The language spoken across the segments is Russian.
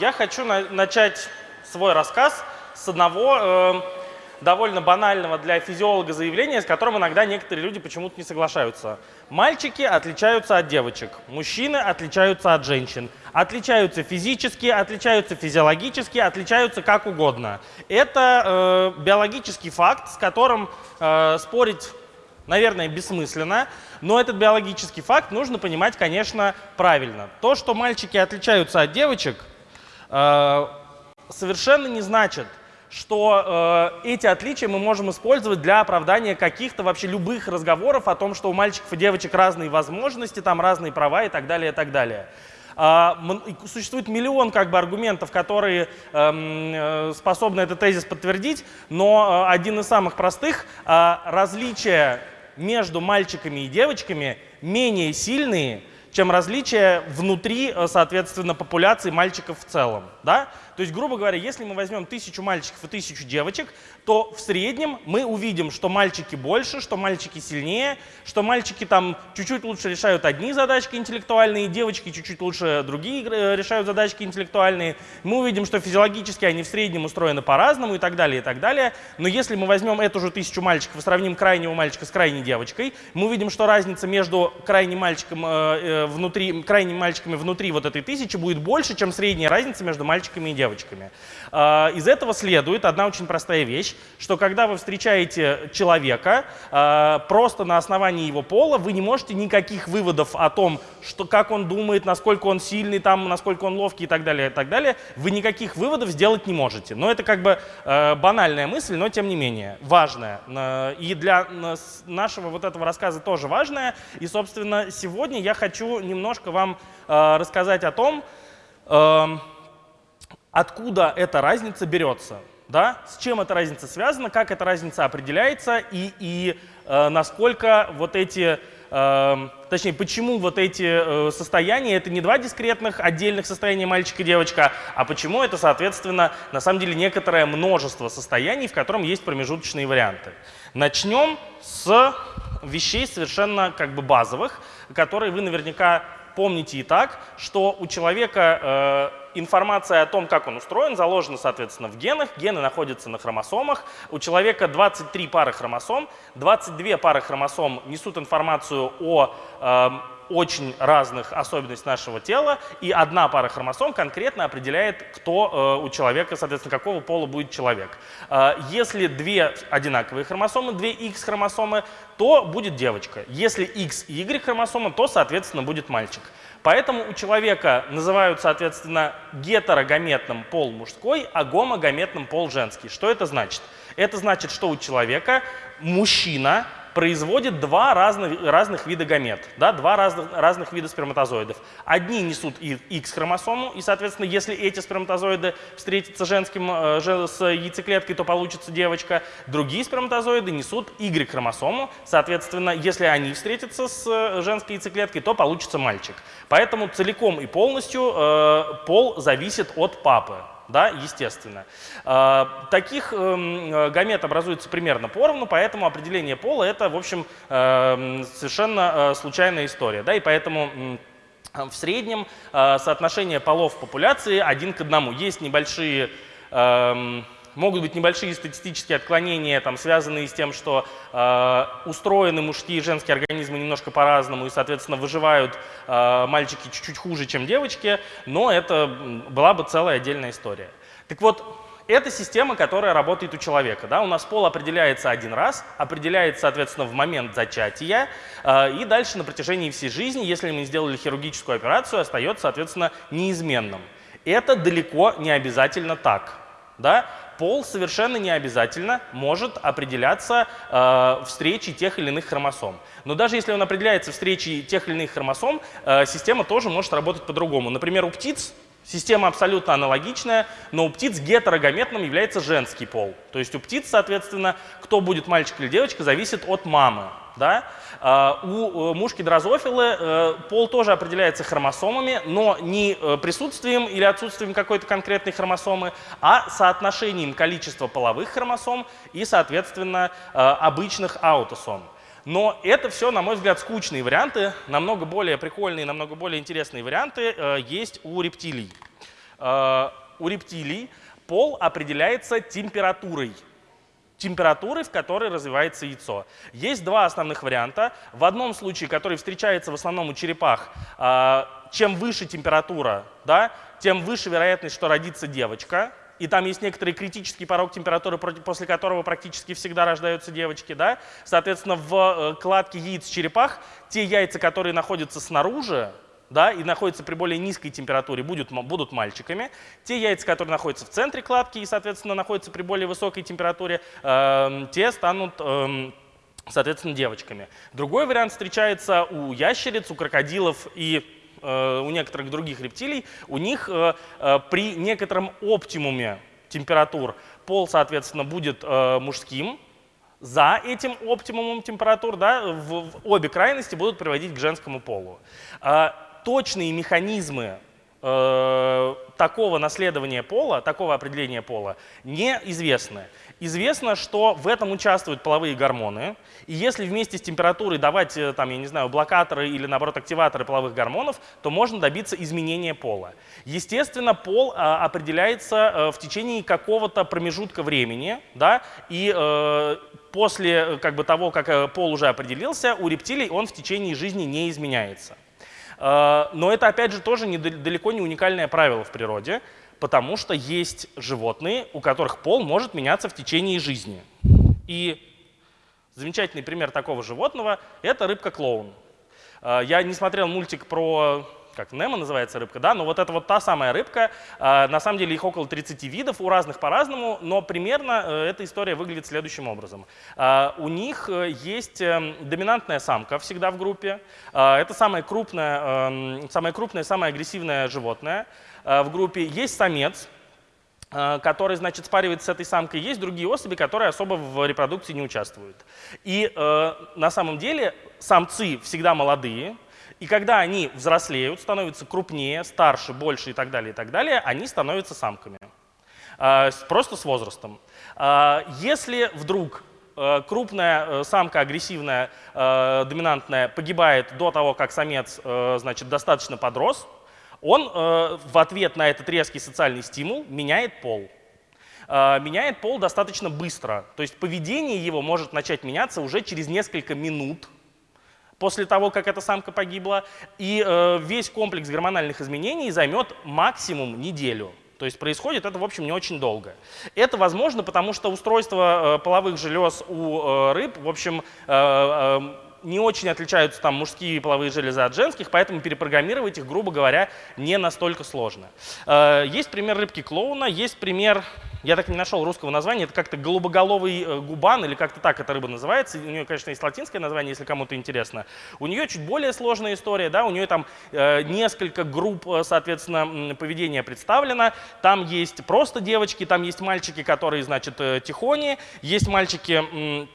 я хочу на начать свой рассказ с одного э, довольно банального для физиолога заявления, с которым иногда некоторые люди почему-то не соглашаются. Мальчики отличаются от девочек, мужчины отличаются от женщин. Отличаются физически, отличаются физиологически, отличаются как угодно. Это э, биологический факт, с которым э, спорить, наверное, бессмысленно, но этот биологический факт нужно понимать, конечно, правильно. То, что мальчики отличаются от девочек, совершенно не значит, что э, эти отличия мы можем использовать для оправдания каких-то вообще любых разговоров о том, что у мальчиков и девочек разные возможности, там разные права и так далее, и так далее. Э, существует миллион как бы аргументов, которые эм, э, способны этот тезис подтвердить, но э, один из самых простых э, – различия между мальчиками и девочками менее сильные, чем различия внутри, э, соответственно, популяции мальчиков в целом. Да? То есть, грубо говоря, если мы возьмем тысячу мальчиков и тысячу девочек, то в среднем мы увидим, что мальчики больше, что мальчики сильнее, что мальчики там чуть-чуть лучше решают одни задачки интеллектуальные, девочки чуть-чуть лучше другие э, решают задачки интеллектуальные. Мы увидим, что физиологически они в среднем устроены по-разному и так далее, и так далее. Но если мы возьмем эту же тысячу мальчиков и сравним крайнего мальчика с крайней девочкой, мы увидим, что разница между крайним мальчиком э, э внутри, крайними мальчиками внутри вот этой тысячи будет больше, чем средняя разница между мальчиками и девочками девочками. А, из этого следует одна очень простая вещь, что когда вы встречаете человека а, просто на основании его пола, вы не можете никаких выводов о том, что, как он думает, насколько он сильный, там, насколько он ловкий и так далее, и так далее, вы никаких выводов сделать не можете. Но это как бы а, банальная мысль, но тем не менее важная. И для нашего вот этого рассказа тоже важная. И, собственно, сегодня я хочу немножко вам рассказать о том, откуда эта разница берется, да? с чем эта разница связана, как эта разница определяется и, и э, насколько вот эти, э, точнее, почему вот эти э, состояния, это не два дискретных отдельных состояния мальчика и девочка, а почему это, соответственно, на самом деле некоторое множество состояний, в котором есть промежуточные варианты. Начнем с вещей совершенно как бы базовых, которые вы наверняка помните и так, что у человека э, информация о том, как он устроен, заложена, соответственно, в генах. Гены находятся на хромосомах. У человека 23 пары хромосом. 22 пары хромосом несут информацию о э, очень разных особенностях нашего тела, и одна пара хромосом конкретно определяет, кто э, у человека, соответственно, какого пола будет человек. Э, если две одинаковые хромосомы, две X хромосомы, то будет девочка. Если X и Y хромосомы, то, соответственно, будет мальчик. Поэтому у человека называют, соответственно, гетерогаметным пол мужской, а гомогаметным пол женский. Что это значит? Это значит, что у человека мужчина производит два разных, разных вида гамет, да, два разных, разных вида сперматозоидов. Одни несут X-хромосому, и, соответственно, если эти сперматозоиды встретятся женским, э, с яйцеклеткой, то получится девочка. Другие сперматозоиды несут Y-хромосому, соответственно, если они встретятся с э, женской яйцеклеткой, то получится мальчик. Поэтому целиком и полностью э, пол зависит от папы да, естественно. А, таких эм, э, гамет образуется примерно поровну, поэтому определение пола – это, в общем, эм, совершенно э, случайная история. Да, и поэтому в среднем э, соотношение полов в популяции один к одному. Есть небольшие эм, Могут быть небольшие статистические отклонения, там, связанные с тем, что э, устроены мужские и женские организмы немножко по-разному, и, соответственно, выживают э, мальчики чуть-чуть хуже, чем девочки, но это была бы целая отдельная история. Так вот, это система, которая работает у человека. Да? У нас пол определяется один раз, определяется, соответственно, в момент зачатия, э, и дальше на протяжении всей жизни, если мы сделали хирургическую операцию, остается, соответственно, неизменным. Это далеко не обязательно так. Да? Пол совершенно не обязательно может определяться э, встречей тех или иных хромосом. Но даже если он определяется встречей тех или иных хромосом, э, система тоже может работать по-другому. Например, у птиц Система абсолютно аналогичная, но у птиц гетерогаметным является женский пол. То есть у птиц, соответственно, кто будет мальчик или девочка, зависит от мамы. Да? А, у э, мушки дрозофилы э, пол тоже определяется хромосомами, но не э, присутствием или отсутствием какой-то конкретной хромосомы, а соотношением количества половых хромосом и, соответственно, обычных аутосом. Но это все, на мой взгляд, скучные варианты. Намного более прикольные, намного более интересные варианты есть у рептилий. у рептилий пол определяется температурой температуры, в которой развивается яйцо. Есть два основных варианта. В одном случае, который встречается в основном у черепах, чем выше температура, да, тем выше вероятность, что родится девочка и там есть некоторый критический порог температуры, после которого практически всегда рождаются девочки, да, соответственно, в э, кладке яиц черепах те яйца, которые находятся снаружи, да, и находятся при более низкой температуре, будут, будут мальчиками. Те яйца, которые находятся в центре кладки и, соответственно, находятся при более высокой температуре, э, те станут, э, соответственно, девочками. Другой вариант встречается у ящериц, у крокодилов и Э, у некоторых других рептилий, у них э, э, при некотором оптимуме температур пол, соответственно, будет мужским, за этим оптимумом температур да, в, в обе крайности будут приводить к женскому полу. Точные механизмы э, такого наследования пола, такого определения пола неизвестны. Известно, что в этом участвуют половые гормоны, и если вместе с температурой давать, э, там, я не знаю, блокаторы или, наоборот, активаторы половых гормонов, то можно добиться изменения пола. Естественно, пол а, определяется а, в течение какого-то промежутка времени, да, и э, после как бы, того, как пол уже определился, у рептилий он в течение жизни не изменяется. Э, но это, опять же, тоже не, далеко не уникальное правило в природе потому что есть животные, у которых пол может меняться в течение жизни. И замечательный пример такого животного — это рыбка-клоун. А, я не смотрел мультик про как Немо называется рыбка, да, но вот это вот та самая рыбка, а, на самом деле их около 30 видов, у разных по-разному, но примерно э, эта история выглядит следующим образом. А, у них э, есть эм, доминантная самка всегда в группе, это самое крупное, эм, самое крупное, самое агрессивное животное, Э, в группе, есть самец, э, который, значит, спаривается с этой самкой, есть другие особи, которые особо в репродукции не участвуют. И э, на самом деле самцы всегда молодые, и когда они взрослеют, становятся крупнее, старше, больше и так далее, и так далее, они становятся самками. Э, просто с возрастом. Э, если вдруг э, крупная самка, агрессивная, доминантная, погибает до того, как самец значит, достаточно подрос, он э, в ответ на этот резкий социальный стимул меняет пол. Э, меняет пол достаточно быстро. То есть поведение его может начать меняться уже через несколько минут после того, как эта самка погибла. И э, весь комплекс гормональных изменений займет максимум неделю. То есть происходит это, в общем, не очень долго. Это возможно, потому что устройство э, половых желез у э, рыб, в общем, э, э, не очень отличаются там мужские половые железы от женских, поэтому перепрограммировать их, грубо говоря, не настолько сложно. Э, есть пример рыбки клоуна, есть пример, я так и не нашел русского названия, это как-то голубоголовый э, губан, или как-то так эта рыба называется. У нее, конечно, есть латинское название, если кому-то интересно. У нее чуть более сложная история, да, у нее там э, несколько групп, соответственно, поведения представлено. Там есть просто девочки, там есть мальчики, которые, значит, тихони, есть мальчики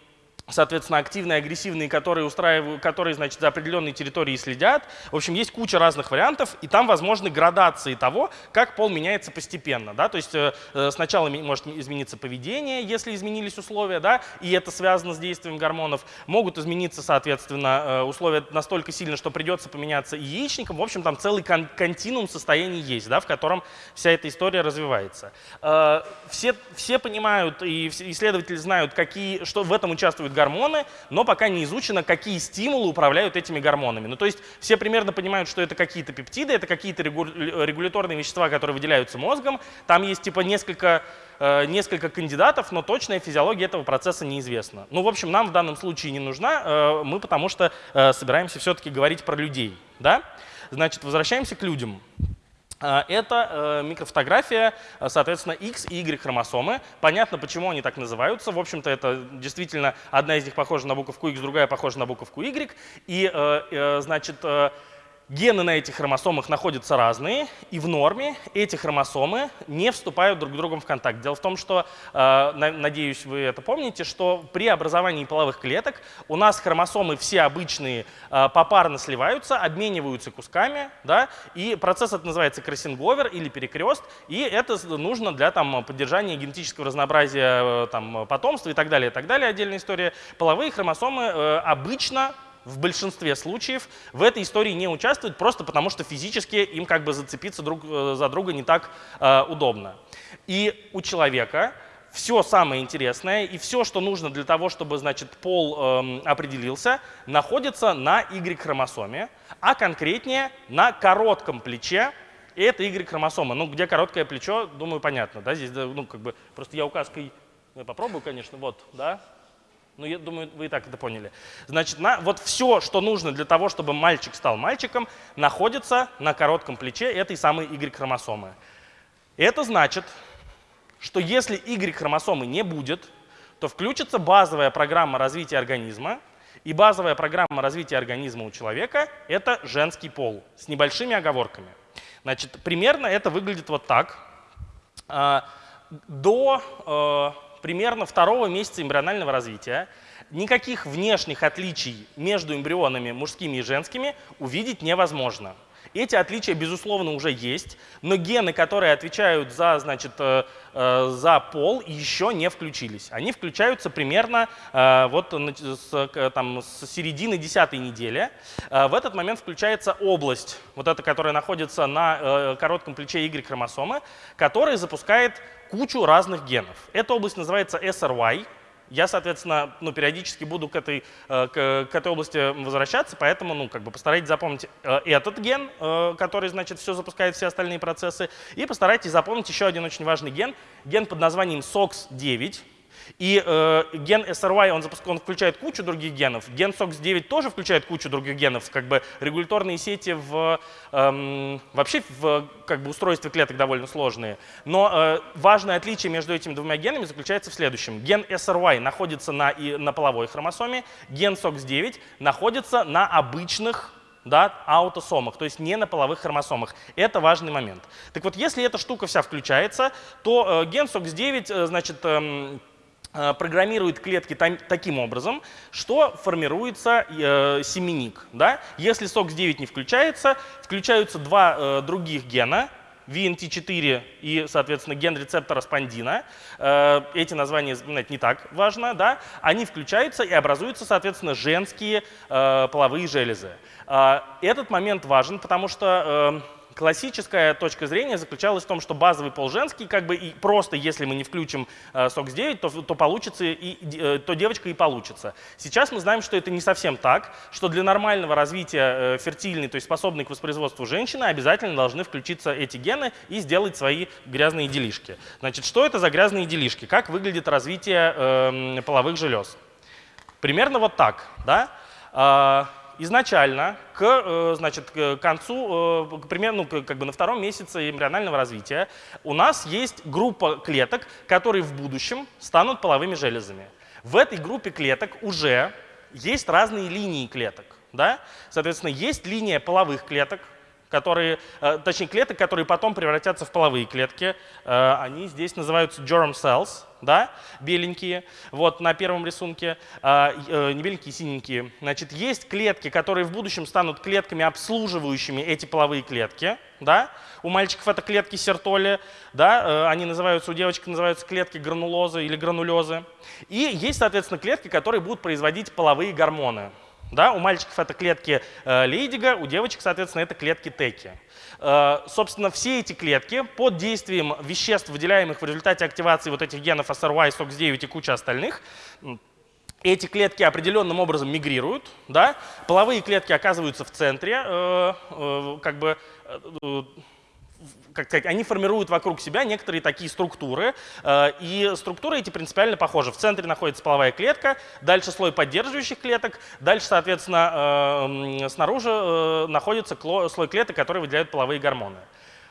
соответственно, активные, агрессивные, которые, устраивают, которые значит, за определенной территорией следят. В общем, есть куча разных вариантов, и там возможны градации того, как пол меняется постепенно. Да? То есть э, э сначала может измениться поведение, если изменились условия, да? и это связано с действием гормонов. Могут измениться, соответственно, э, условия настолько сильно, что придется поменяться и яичникам. В общем, там целый кон континуум состояний есть, да, в котором вся эта история развивается. Э, все, все понимают, и исследователи знают, какие, что в этом участвуют гормоны, но пока не изучено, какие стимулы управляют этими гормонами. Ну, то есть все примерно понимают, что это какие-то пептиды, это какие-то регуляторные вещества, которые выделяются мозгом. Там есть типа несколько, э, несколько кандидатов, но точная физиология этого процесса неизвестна. Ну, в общем, нам в данном случае не нужна, э, мы потому что э, собираемся все-таки говорить про людей. Да? Значит, возвращаемся к людям. А, это э, микрофотография, э, соответственно, X и Y хромосомы. Понятно, почему они так называются. В общем-то, это действительно одна из них похожа на буковку X, другая похожа на буковку Y. И, э, значит, Гены на этих хромосомах находятся разные, и в норме эти хромосомы не вступают друг с другом в контакт. Дело в том, что, э, надеюсь, вы это помните, что при образовании половых клеток у нас хромосомы все обычные э, попарно сливаются, обмениваются кусками, да, и процесс это называется кроссинговер или перекрест, и это нужно для там, поддержания генетического разнообразия э, там, потомства и так далее, и так далее, отдельная история. Половые хромосомы обычно в большинстве случаев в этой истории не участвуют просто потому, что физически им как бы зацепиться друг э, за друга не так э, удобно. И у человека все самое интересное и все, что нужно для того, чтобы значит, пол э, определился, находится на Y-хромосоме, а конкретнее на коротком плече. И это Y-хромосома. Ну, где короткое плечо, думаю, понятно. Да? Здесь, ну, как бы, просто я указкой я попробую, конечно, вот, да, ну, я думаю, вы и так это поняли. Значит, на, вот все, что нужно для того, чтобы мальчик стал мальчиком, находится на коротком плече этой самой Y-хромосомы. Это значит, что если Y-хромосомы не будет, то включится базовая программа развития организма, и базовая программа развития организма у человека – это женский пол, с небольшими оговорками. Значит, примерно это выглядит вот так. А, до э, примерно второго месяца эмбрионального развития никаких внешних отличий между эмбрионами мужскими и женскими увидеть невозможно. Эти отличия, безусловно, уже есть, но гены, которые отвечают за, значит, э, э, за пол, еще не включились. Они включаются примерно э, вот с, там, с середины десятой недели. В этот момент включается область, вот эта, которая находится на коротком плече Y-хромосомы, которая запускает кучу разных генов. Эта область называется SRY. Я, соответственно, ну, периодически буду к этой, э, к, к этой области возвращаться, поэтому ну, как бы постарайтесь запомнить э, этот ген, э, который значит, все запускает все остальные процессы, и постарайтесь запомнить еще один очень важный ген, ген под названием SOX9. И э, ген SRY, он, запуск... он включает кучу других генов. Ген SOX9 тоже включает кучу других генов. Как бы регуляторные сети в, эм, вообще в как бы, устройстве клеток довольно сложные. Но э, важное отличие между этими двумя генами заключается в следующем. Ген SRY находится на, и, на половой хромосоме, ген SOX9 находится на обычных да, аутосомах, то есть не на половых хромосомах. Это важный момент. Так вот, если эта штука вся включается, то э, ген SOX9, э, значит, э, программирует клетки таким образом, что формируется э, семенник. Да? Если SOX9 не включается, включаются два э, других гена, VNT4 и, соответственно, ген рецептора спондина. Э, эти названия запоминать не так важно. Да? Они включаются и образуются, соответственно, женские э, половые железы. Э, этот момент важен, потому что э, Классическая точка зрения заключалась в том, что базовый пол женский, как бы и просто если мы не включим э, SOX9, то, то, получится и, э, то девочка и получится. Сейчас мы знаем, что это не совсем так, что для нормального развития э, фертильной, то есть способной к воспроизводству женщины, обязательно должны включиться эти гены и сделать свои грязные делишки. Значит, что это за грязные делишки? Как выглядит развитие э, половых желез? Примерно вот так. Да? Изначально к, э, значит, к концу, э, примерно ну, как бы на втором месяце эмбрионального развития у нас есть группа клеток, которые в будущем станут половыми железами. В этой группе клеток уже есть разные линии клеток. Да? Соответственно, есть линия половых клеток, которые, э, точнее клеток, которые потом превратятся в половые клетки. Они здесь называются germ cells да, беленькие, вот на первом рисунке, а, э, не беленькие, синенькие. Значит, есть клетки, которые в будущем станут клетками, обслуживающими эти половые клетки, да. У мальчиков это клетки сертоли, да, э, они называются, у девочек называются клетки гранулозы или гранулезы. И есть, соответственно, клетки, которые будут производить половые гормоны. Да, у мальчиков это клетки э, Лейдига, у девочек, соответственно, это клетки Теки. Э, собственно, все эти клетки под действием веществ, выделяемых в результате активации вот этих генов SRY, SOX9 и куча остальных, эти клетки определенным образом мигрируют, да? половые клетки оказываются в центре, э, э, как бы э, как сказать, они формируют вокруг себя некоторые такие структуры, э, и структуры эти принципиально похожи. В центре находится половая клетка, дальше слой поддерживающих клеток, дальше, соответственно, э, снаружи э, находится слой клеток, которые выделяют половые гормоны.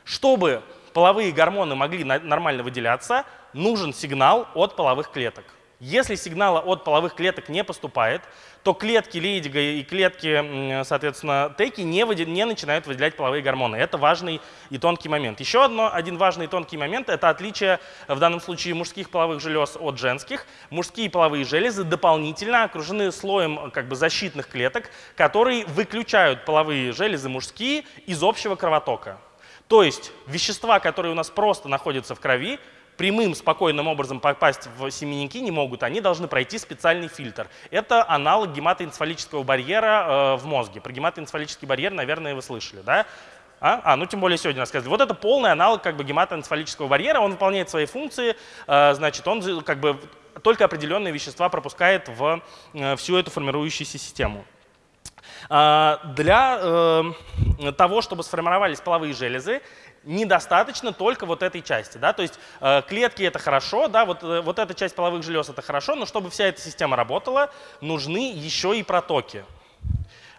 Чтобы половые гормоны могли нормально выделяться, нужен сигнал от половых клеток. Если сигнала от половых клеток не поступает, то клетки Лейдига и клетки, соответственно, Теки не, выдел, не начинают выделять половые гормоны. Это важный и тонкий момент. Еще одно, один важный и тонкий момент – это отличие в данном случае мужских половых желез от женских. Мужские половые железы дополнительно окружены слоем как бы, защитных клеток, которые выключают половые железы мужские из общего кровотока. То есть вещества, которые у нас просто находятся в крови, прямым, спокойным образом попасть в семенники не могут, они должны пройти специальный фильтр. Это аналог гематоэнцефалического барьера э, в мозге. Про гематоэнцефалический барьер, наверное, вы слышали, да? А? а, ну тем более сегодня рассказывали. Вот это полный аналог как бы гематоэнцефалического барьера, он выполняет свои функции, э, значит, он как бы только определенные вещества пропускает в э, всю эту формирующуюся систему. А, для э, того, чтобы сформировались половые железы, недостаточно только вот этой части. Да? То есть э, клетки это хорошо, да, вот, э, вот эта часть половых желез это хорошо, но чтобы вся эта система работала, нужны еще и протоки.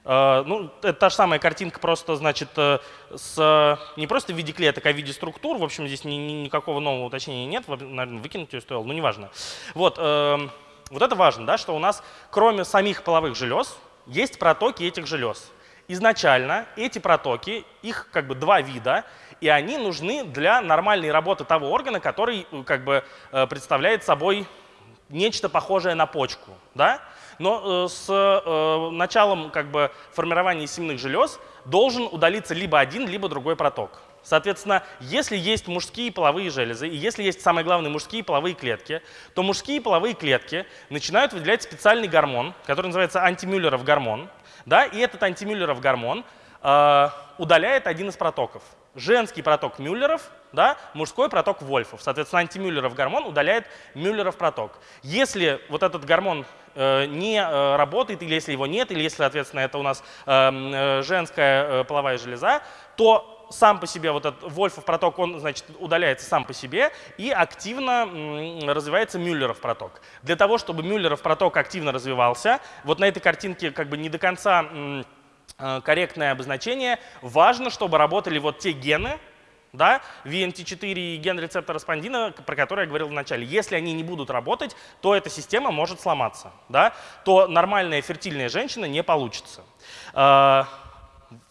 Э, ну, это та же самая картинка, просто, значит, с, не просто в виде клеток, а в виде структур. В общем, здесь ни, ни, никакого нового уточнения нет, наверное, выкинуть ее стоило, но неважно. Вот, э, вот это важно, да, что у нас, кроме самих половых желез, есть протоки этих желез. Изначально эти протоки, их как бы два вида, и они нужны для нормальной работы того органа, который э, как бы э, представляет собой нечто похожее на почку. Да? Но э, с началом как бы, формирования семенных желез должен удалиться либо один, либо другой проток. Соответственно, если есть мужские половые железы, и если есть, самое главное, мужские половые клетки, то мужские половые клетки начинают выделять специальный гормон, который называется антимюллеров гормон. Да, и этот антимюллеров гормон э, удаляет один из протоков. Женский проток Мюллеров, да, мужской проток Вольфов. Соответственно, антимюллеров гормон удаляет Мюллеров проток. Если вот этот гормон э, не э, работает, или если его нет, или если, соответственно, это у нас эм, э, женская половая железа, то сам по себе вот этот Вольфов проток, он, значит, удаляется сам по себе и активно развивается Мюллеров проток. Для того, чтобы Мюллеров проток активно развивался, вот на этой картинке как бы не до конца э, корректное обозначение, важно, чтобы работали вот те гены, да, VNT4 и ген рецептора спондина, про который я говорил в начале. Если они не будут работать, то эта система может сломаться, да, то нормальная фертильная женщина не получится. Э,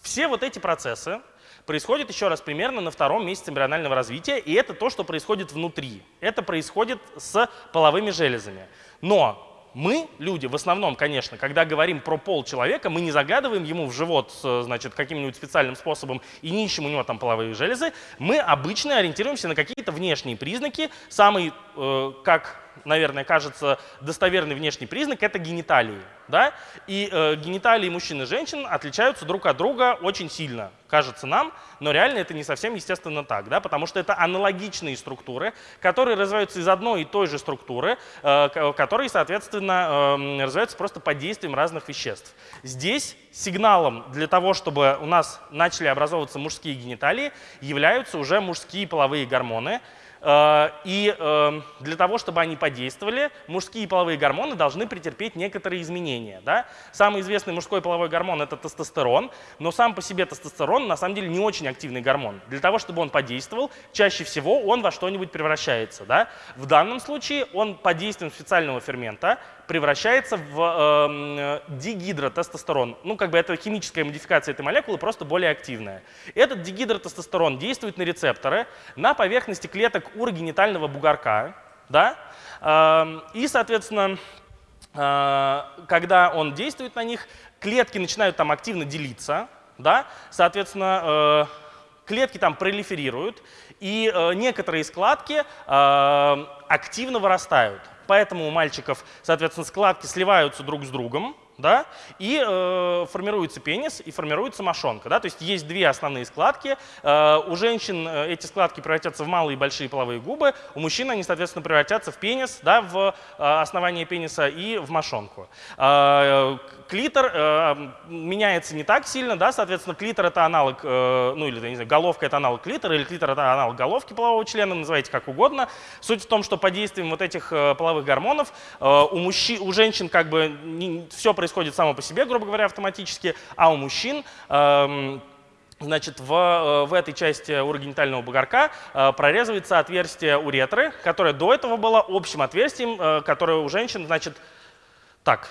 все вот эти процессы, происходит, еще раз, примерно на втором месяце эмбрионального развития, и это то, что происходит внутри. Это происходит с половыми железами. Но мы, люди, в основном, конечно, когда говорим про пол человека, мы не загадываем ему в живот значит, каким-нибудь специальным способом и не ищем у него там половые железы. Мы обычно ориентируемся на какие-то внешние признаки. Самый, э, как наверное, кажется достоверный внешний признак – это гениталии. Да? И э, гениталии мужчин и женщин отличаются друг от друга очень сильно, кажется нам, но реально это не совсем естественно так, да? потому что это аналогичные структуры, которые развиваются из одной и той же структуры, э, которые, соответственно, э, развиваются просто под действием разных веществ. Здесь сигналом для того, чтобы у нас начали образовываться мужские гениталии, являются уже мужские половые гормоны, и эм, для того, чтобы они подействовали, мужские половые гормоны должны претерпеть некоторые изменения. Да? Самый известный мужской половой гормон – это тестостерон, но сам по себе тестостерон на самом деле не очень активный гормон. Для того, чтобы он подействовал, чаще всего он во что-нибудь превращается. Да? В данном случае он под действием специального фермента превращается в э, дигидротестостерон. Ну, как бы это химическая модификация этой молекулы, просто более активная. Этот дигидротестостерон действует на рецепторы на поверхности клеток урогенитального бугорка, да, э, и, соответственно, э, когда он действует на них, клетки начинают там активно делиться, да, соответственно, э, клетки там пролиферируют, и э, некоторые складки э, активно вырастают. Поэтому у мальчиков, соответственно, складки сливаются друг с другом, да, и э, формируется пенис и формируется мошонка. Да, то есть есть две основные складки. Э, у женщин э, эти складки превратятся в малые и большие половые губы, у мужчин они, соответственно, превратятся в пенис, да, в э, основание пениса и в мошонку. Э, клитор э, меняется не так сильно, да, соответственно, клитор это аналог, э, ну или, не знаю, головка это аналог клитора, или клитор это аналог головки полового члена, называйте как угодно. Суть в том, что под действием вот этих э, половых гормонов э, у, мужчин, у женщин как бы не, все происходит само по себе, грубо говоря, автоматически, а у мужчин эм, Значит, в, э, в этой части урогенитального бугорка э, прорезывается отверстие уретры, которое до этого было общим отверстием, э, которое у женщин, значит, так,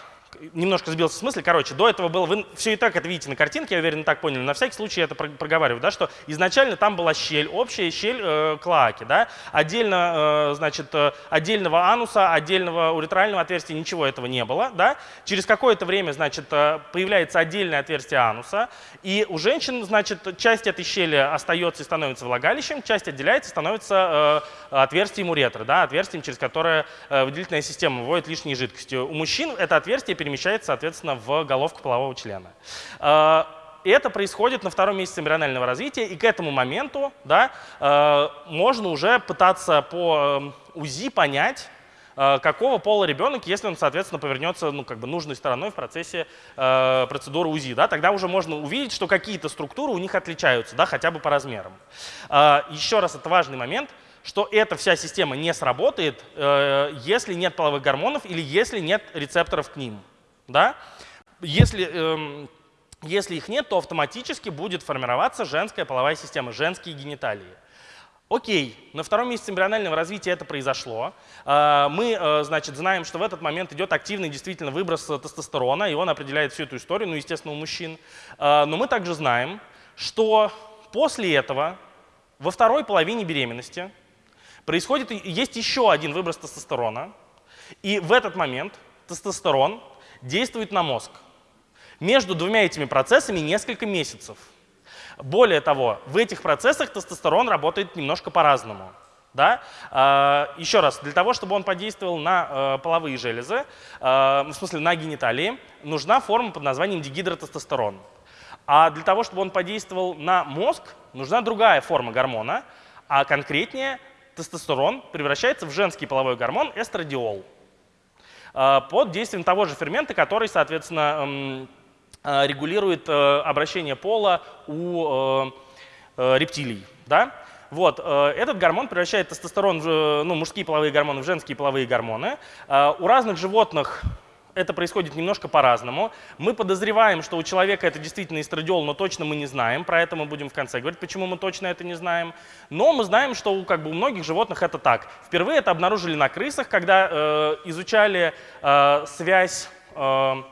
немножко сбился в смысле. Короче, до этого было, вы все и так это видите на картинке, я уверен, так поняли. На всякий случай я это проговариваю, да, что изначально там была щель, общая щель э, клоаки, да, отдельно, э, значит, э, отдельного ануса, отдельного уретрального отверстия, ничего этого не было, да. Через какое-то время, значит, э, появляется отдельное отверстие ануса, и у женщин, значит, часть этой щели остается и становится влагалищем, часть отделяется и становится э, отверстием уретры, да, отверстием, через которое э, выделительная система выводит лишние жидкости. У мужчин это отверстие перемещается, соответственно, в головку полового члена. Э, и это происходит на втором месяце эмбрионального развития, и к этому моменту да, э, можно уже пытаться по э, УЗИ понять, э, какого пола ребенок, если он, соответственно, повернется ну, как бы нужной стороной в процессе э, процедуры УЗИ. Да, тогда уже можно увидеть, что какие-то структуры у них отличаются, да, хотя бы по размерам. Э, еще раз, это важный момент – что эта вся система не сработает, э, если нет половых гормонов или если нет рецепторов к ним. Да? Если, э, если их нет, то автоматически будет формироваться женская половая система, женские гениталии. Окей, на втором месяце эмбрионального развития это произошло. Э, мы, э, значит, знаем, что в этот момент идет активный действительно выброс тестостерона, и он определяет всю эту историю, ну, естественно, у мужчин. Э, но мы также знаем, что после этого, во второй половине беременности, происходит, есть еще один выброс тестостерона, и в этот момент тестостерон действует на мозг. Между двумя этими процессами несколько месяцев. Более того, в этих процессах тестостерон работает немножко по-разному. Да? А, еще раз, для того, чтобы он подействовал на э, половые железы, э, в смысле на гениталии, нужна форма под названием дигидротестостерон. А для того, чтобы он подействовал на мозг, нужна другая форма гормона, а конкретнее тестостерон превращается в женский половой гормон эстрадиол под действием того же фермента, который, соответственно, а, регулирует э, обращение пола у э, э, рептилий. Да? Вот, этот гормон превращает тестостерон, ну, мужские половые гормоны в женские половые гормоны. У разных животных это происходит немножко по-разному. Мы подозреваем, что у человека это действительно эстрадиол, но точно мы не знаем. Про это мы будем в конце говорить, почему мы точно это не знаем. Но мы знаем, что у, как бы, у многих животных это так. Впервые это обнаружили на крысах, когда э, изучали э, связь э,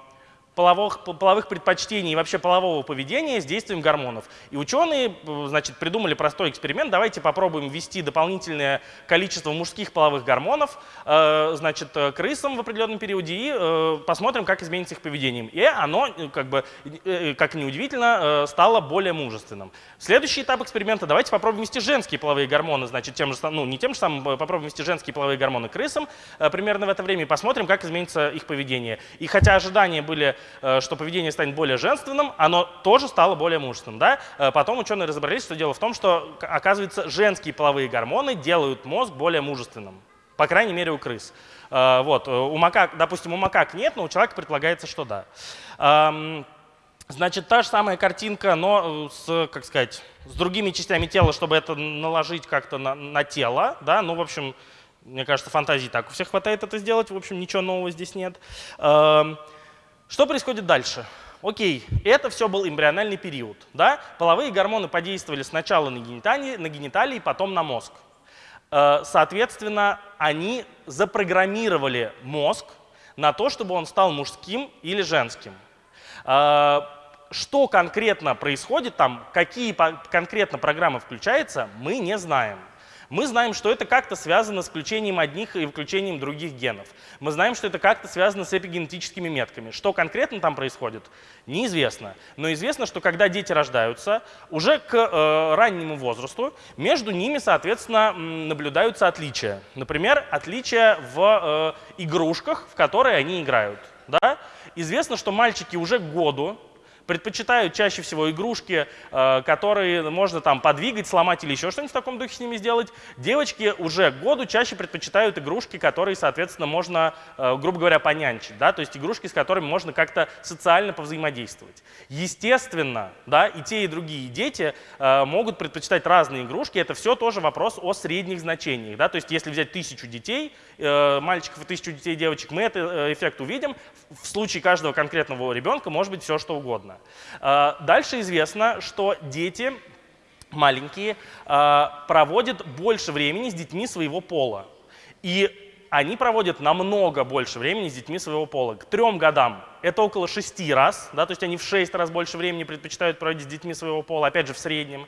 половых, половых предпочтений и вообще полового поведения с действием гормонов. И ученые значит, придумали простой эксперимент. Давайте попробуем ввести дополнительное количество мужских половых гормонов э, значит, э, крысам в определенном периоде и э, посмотрим, как изменится их поведение. И оно, э, как, бы, э, как ни удивительно, э, стало более мужественным. Следующий этап эксперимента. Давайте попробуем ввести женские половые гормоны, значит, тем же, ну, не тем же самым, попробуем ввести женские половые гормоны крысам э, примерно в это время и посмотрим, как изменится их поведение. И хотя ожидания были Э, что поведение станет более женственным, оно тоже стало более мужественным. Да? Э, потом ученые разобрались, что дело в том, что, оказывается, женские половые гормоны делают мозг более мужественным. По крайней мере, у крыс. Э, вот. У макак, допустим, у макак нет, но у человека предполагается, что да. Эм, значит, та же самая картинка, но с, как сказать, с другими частями тела, чтобы это наложить как-то на, на тело. Да? Ну, в общем, мне кажется, фантазии так у всех хватает это сделать. В общем, ничего нового здесь нет. Что происходит дальше? Окей, это все был эмбриональный период. Да? Половые гормоны подействовали сначала на гениталии, на гениталии, потом на мозг. Э, соответственно, они запрограммировали мозг на то, чтобы он стал мужским или женским. Э, что конкретно происходит там, какие конкретно программы включаются, мы не знаем. Мы знаем, что это как-то связано с включением одних и включением других генов. Мы знаем, что это как-то связано с эпигенетическими метками. Что конкретно там происходит, неизвестно. Но известно, что когда дети рождаются, уже к э, раннему возрасту между ними, соответственно, наблюдаются отличия. Например, отличия в э, игрушках, в которые они играют. Да? Известно, что мальчики уже к году предпочитают чаще всего игрушки, э, которые можно там подвигать, сломать или еще что-нибудь в таком духе с ними сделать. Девочки уже к году чаще предпочитают игрушки, которые, соответственно, можно, э, грубо говоря, понянчить. Да? То есть игрушки, с которыми можно как-то социально повзаимодействовать. Естественно, да, и те, и другие дети э, могут предпочитать разные игрушки. Это все тоже вопрос о средних значениях. Да? То есть если взять тысячу детей, мальчиков и тысячу детей девочек, мы этот эффект увидим. В случае каждого конкретного ребенка может быть все, что угодно. А, дальше известно, что дети маленькие а, проводят больше времени с детьми своего пола. И они проводят намного больше времени с детьми своего пола. К трем годам это около шести раз, да, то есть они в шесть раз больше времени предпочитают проводить с детьми своего пола, опять же в среднем.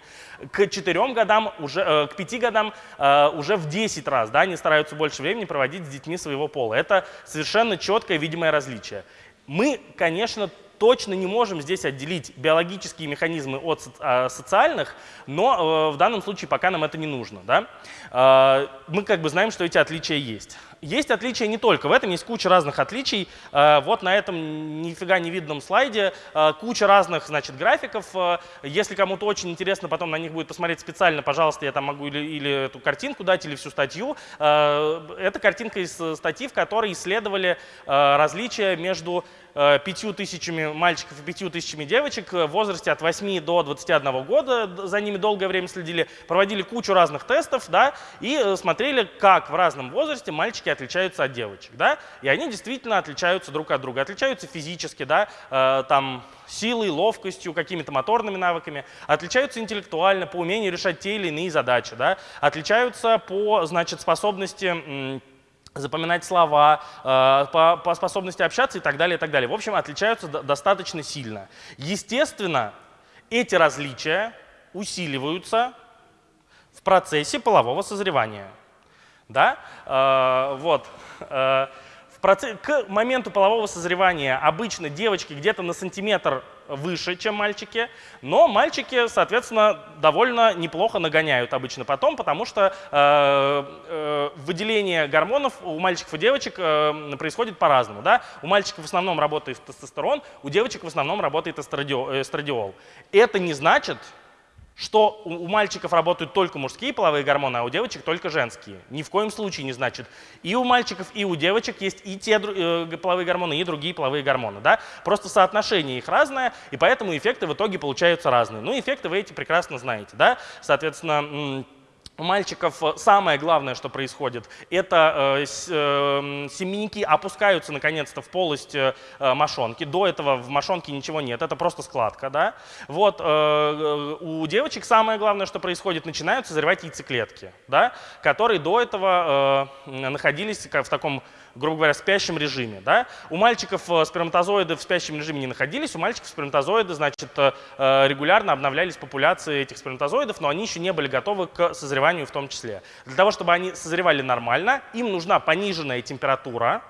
К четырем годам, уже, э, к пяти годам э, уже в 10 раз да, они стараются больше времени проводить с детьми своего пола. Это совершенно четкое видимое различие. Мы, конечно, точно не можем здесь отделить биологические механизмы от а, социальных, но э, в данном случае пока нам это не нужно. Да? А, мы как бы знаем, что эти отличия есть. Есть отличия не только в этом, есть куча разных отличий. А, вот на этом нифига не видном слайде куча разных значит, графиков. Если кому-то очень интересно потом на них будет посмотреть специально, пожалуйста, я там могу или, или эту картинку дать, или всю статью. Это картинка из статьи, в которой исследовали различия между Э, пятью тысячами мальчиков и пятью тысячами девочек в возрасте от 8 до 21 года, за ними долгое время следили, проводили кучу разных тестов, да, и э, смотрели, как в разном возрасте мальчики отличаются от девочек, да, и они действительно отличаются друг от друга, отличаются физически, да, э, там, силой, ловкостью, какими-то моторными навыками, отличаются интеллектуально по умению решать те или иные задачи, да, отличаются по, значит, способности запоминать слова, э, по, по способности общаться и так далее, и так далее. В общем, отличаются достаточно сильно. Естественно, эти различия усиливаются в процессе полового созревания. Да? Э, вот. Э, процесс, к моменту полового созревания обычно девочки где-то на сантиметр выше, чем мальчики, но мальчики, соответственно, довольно неплохо нагоняют обычно потом, потому что э, э, выделение гормонов у мальчиков и девочек э, происходит по-разному. Да? У мальчиков в основном работает тестостерон, у девочек в основном работает эстрадиол. Это не значит, что у мальчиков работают только мужские половые гормоны, а у девочек только женские. Ни в коем случае не значит. И у мальчиков, и у девочек есть и те э, половые гормоны, и другие половые гормоны. Да? Просто соотношение их разное, и поэтому эффекты в итоге получаются разные. Ну, эффекты вы эти прекрасно знаете. Да? Соответственно, у мальчиков э, самое главное, что происходит, это э, э, семенники опускаются наконец-то в полость э, мошонки. До этого в мошонке ничего нет, это просто складка. Да? Вот, у девочек самое главное, что происходит, начинают созревать яйцеклетки, да? которые до этого находились в таком грубо говоря, в спящем режиме. Да? У мальчиков э, сперматозоиды в спящем режиме не находились, у мальчиков сперматозоиды, значит, э, э, регулярно обновлялись популяции этих сперматозоидов, но они еще не были готовы к созреванию в том числе. Для того, чтобы они созревали нормально, им нужна пониженная температура,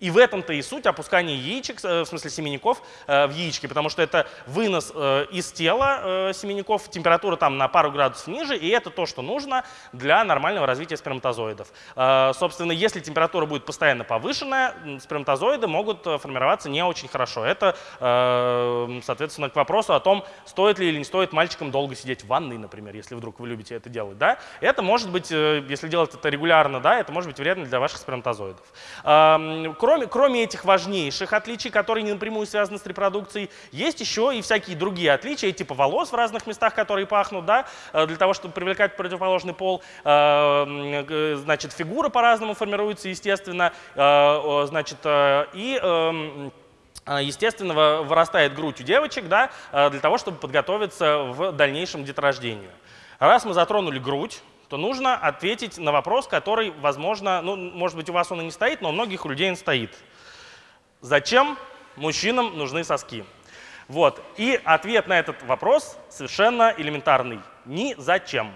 и в этом-то и суть опускания яичек, э, в смысле семенников, э, в яички, потому что это вынос э, из тела семенников, температура там на пару градусов ниже, и это то, что нужно для нормального развития сперматозоидов. Собственно, если температура будет постоянно повышенная, сперматозоиды могут формироваться не очень хорошо. Это, соответственно, к вопросу о том, стоит ли или не стоит мальчикам долго сидеть в ванной, например, если вдруг вы любите это делать. Да? Это может быть, если делать это регулярно, да, это может быть вредно для ваших сперматозоидов кроме, кроме этих важнейших отличий, которые не напрямую связаны с репродукцией, есть еще и всякие другие отличия, типа волос в разных местах, которые пахнут, да, э, для того, чтобы привлекать противоположный пол. Э, значит, фигура по-разному формируется, естественно, э, значит, и естественно, вырастает грудь у девочек, да, для того, чтобы подготовиться в дальнейшем деторождению. Раз мы затронули грудь, то нужно ответить на вопрос, который, возможно, ну, может быть, у вас он и не стоит, но у многих людей он стоит. Зачем мужчинам нужны соски? Вот. И ответ на этот вопрос совершенно элементарный. Ни зачем.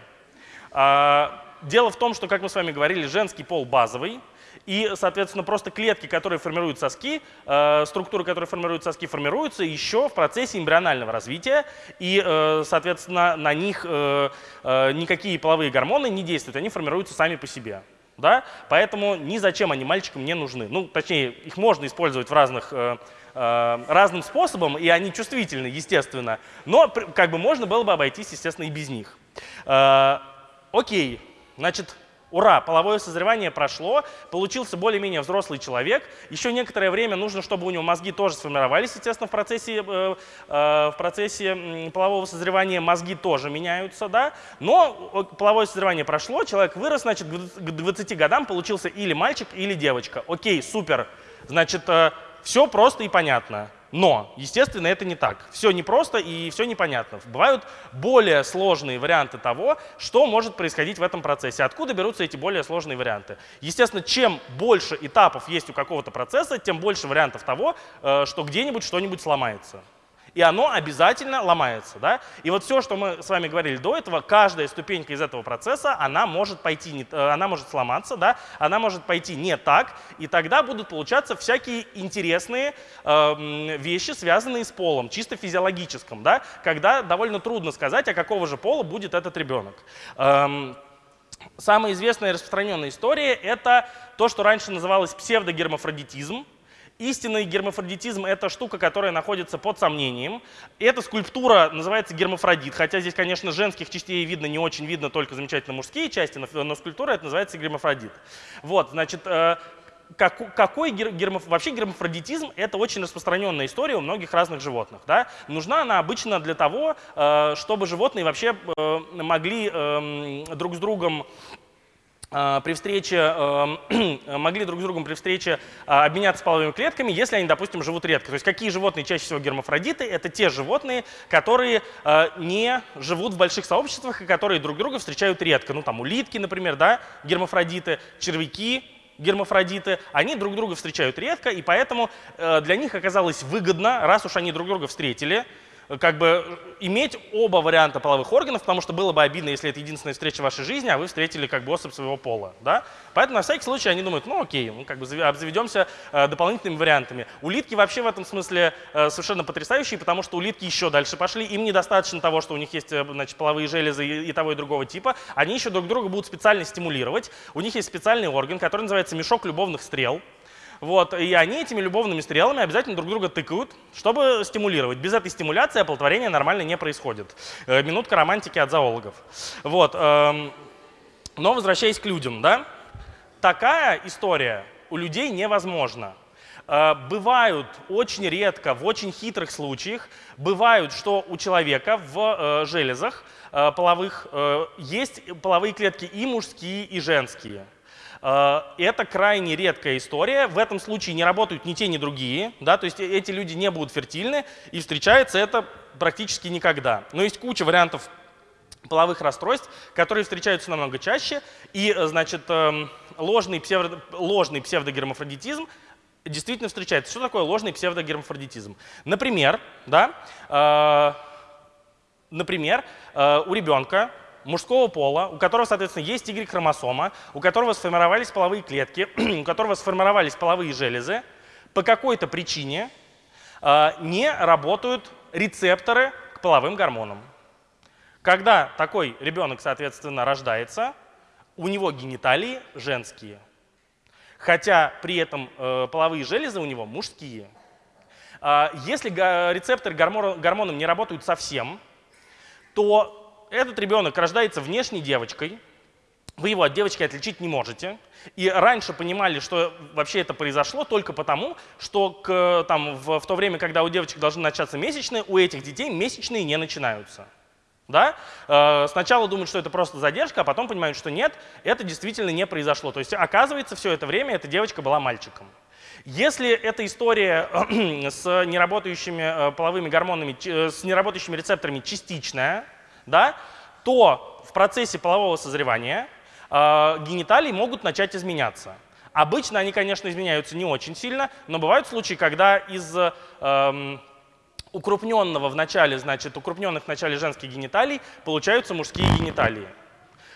А, дело в том, что, как мы с вами говорили, женский пол базовый, и, соответственно, просто клетки, которые формируют соски, э, структуры, которые формируют соски, формируются еще в процессе эмбрионального развития. И, э, соответственно, на них э, никакие половые гормоны не действуют, они формируются сами по себе. Да? Поэтому ни зачем они мальчикам не нужны. Ну, точнее, их можно использовать в разных, разным способом, и они чувствительны, естественно. Но как бы можно было бы обойтись, естественно, и без них. Э, окей, значит, Ура, половое созревание прошло, получился более-менее взрослый человек. Еще некоторое время нужно, чтобы у него мозги тоже сформировались, естественно, в процессе, э, э, в процессе полового созревания мозги тоже меняются, да. Но половое созревание прошло, человек вырос, значит, к 20 годам получился или мальчик, или девочка. Окей, супер. Значит, э, все просто и понятно. Но, естественно, это не так. Все непросто и все непонятно. Бывают более сложные варианты того, что может происходить в этом процессе. Откуда берутся эти более сложные варианты? Естественно, чем больше этапов есть у какого-то процесса, тем больше вариантов того, э, что где-нибудь что-нибудь сломается и оно обязательно ломается. Да? И вот все, что мы с вами говорили до этого, каждая ступенька из этого процесса, она может пойти, не, э, она может сломаться, да? она может пойти не так, и тогда будут получаться всякие интересные э, вещи, связанные с полом, чисто физиологическом, да? когда довольно трудно сказать, а какого же пола будет этот ребенок. Эм, самая известная распространенная история — это то, что раньше называлось псевдогермафродитизм, Истинный гермафродитизм — это штука, которая находится под сомнением. Эта скульптура называется гермафродит, хотя здесь, конечно, женских частей видно не очень видно, только замечательно мужские части, но, но скульптура это называется гермафродит. Вот, значит, э, как, какой гермаф... вообще гермафродитизм это очень распространенная история у многих разных животных. Да? Нужна она обычно для того, э, чтобы животные вообще э, могли эм, друг с другом Э, при встрече, э, могли друг с другом при встрече э, обменяться половыми клетками, если они, допустим, живут редко. То есть какие животные чаще всего гермафродиты? Это те животные, которые не живут в больших сообществах и которые друг друга встречают редко. Ну там улитки, например, да, гермафродиты, червяки, гермафродиты, они друг друга встречают редко, и поэтому для них оказалось выгодно, раз уж они друг друга встретили, как бы иметь оба варианта половых органов, потому что было бы обидно, если это единственная встреча в вашей жизни, а вы встретили как бы особь своего пола. Да? Поэтому на всякий случай они думают, ну окей, мы как бы обзаведемся э, дополнительными вариантами. Улитки вообще в этом смысле э, совершенно потрясающие, потому что улитки еще дальше пошли. Им недостаточно того, что у них есть э, значит, половые железы и, и того и другого типа. Они еще друг друга будут специально стимулировать. У них есть специальный орган, который называется мешок любовных стрел. Вот, и они этими любовными стрелами обязательно друг друга тыкают, чтобы стимулировать. Без этой стимуляции оплодотворение нормально не происходит. Э, минутка романтики от зоологов. Вот, эм, но возвращаясь к людям, да, такая история у людей невозможна. Э, бывают очень редко, в очень хитрых случаях, бывают, что у человека в э, железах половых есть половые клетки и мужские, и женские. Э, это крайне редкая история. В этом случае не работают ни те, ни другие. Да? То есть эти люди не будут фертильны, и встречается это практически никогда. Но есть куча вариантов половых расстройств, которые встречаются намного чаще. И, э, значит, эм, ложный, псевдо, ложный псевдогермафродитизм действительно встречается. Что такое ложный псевдогермафродитизм? Например, да, э, например э, у ребенка мужского пола, у которого, соответственно, есть Y-хромосома, у которого сформировались половые клетки, у которого сформировались половые железы, по какой-то причине э, не работают рецепторы к половым гормонам. Когда такой ребенок, соответственно, рождается, у него гениталии женские, хотя при этом э, половые железы у него мужские. Э, если рецепторы гормонам не работают совсем, то этот ребенок рождается внешней девочкой, вы его от девочки отличить не можете. И раньше понимали, что вообще это произошло только потому, что к, там, в, в то время, когда у девочек должны начаться месячные, у этих детей месячные не начинаются. Да? Э, сначала думают, что это просто задержка, а потом понимают, что нет, это действительно не произошло. То есть оказывается, все это время эта девочка была мальчиком. Если эта история с неработающими э, половыми гормонами, э, с неработающими рецепторами частичная, да, то в процессе полового созревания э, гениталии могут начать изменяться. Обычно они, конечно, изменяются не очень сильно, но бывают случаи, когда из э, укрупненного в начале, значит, укрупненных в начале женских гениталий получаются мужские гениталии.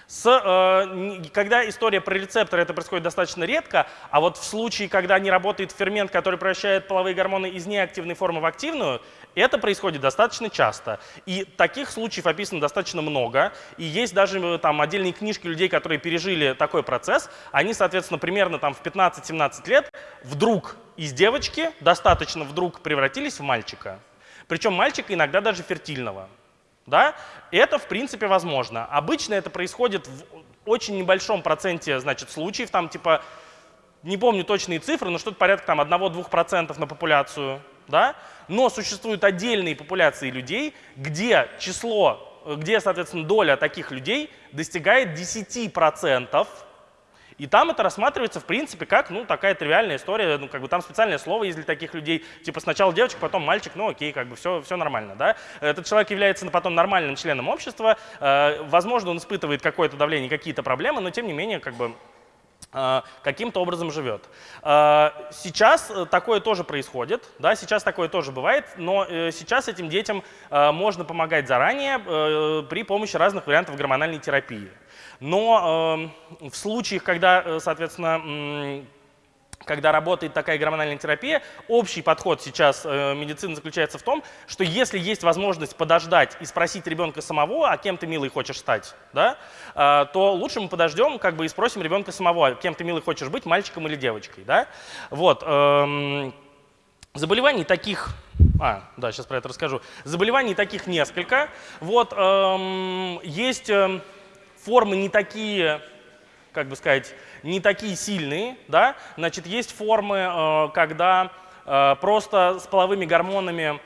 С, э, когда история про рецепторы, это происходит достаточно редко, а вот в случае, когда не работает фермент, который превращает половые гормоны из неактивной формы в активную, это происходит достаточно часто. И таких случаев описано достаточно много. И есть даже э, там отдельные книжки людей, которые пережили такой процесс. Они, соответственно, примерно там в 15-17 лет вдруг из девочки достаточно вдруг превратились в мальчика. Причем мальчика иногда даже фертильного. Да? Это, в принципе, возможно. Обычно это происходит в очень небольшом проценте значит, случаев, там типа, не помню точные цифры, но что-то порядка там 1-2% на популяцию. Да? Но существуют отдельные популяции людей, где число, где, соответственно, доля таких людей достигает 10%. И там это рассматривается, в принципе, как, ну, такая тривиальная история, ну, как бы там специальное слово есть для таких людей, типа сначала девочка, потом мальчик, ну, окей, как бы все, все нормально, да. Этот человек является потом нормальным членом общества, э, возможно, он испытывает какое-то давление, какие-то проблемы, но тем не менее, как бы, э, каким-то образом живет. Э, сейчас такое тоже происходит, да, сейчас такое тоже бывает, но э, сейчас этим детям можно помогать заранее при помощи разных вариантов гормональной терапии. Но э, в случаях, когда, э, соответственно, когда работает такая гормональная терапия, общий подход сейчас э, медицины заключается в том, что если есть возможность подождать и спросить ребенка самого, а кем ты, милый, хочешь стать, да, э, то лучше мы подождем как бы и спросим ребенка самого, а кем ты, милый, хочешь быть, мальчиком или девочкой. Да? Вот, э, заболеваний таких а, да, сейчас про это расскажу. Заболеваний таких несколько. Вот, эм, есть эм, формы не такие, как бы сказать, не такие сильные, да, значит, есть формы, э, когда э, просто с половыми гормонами,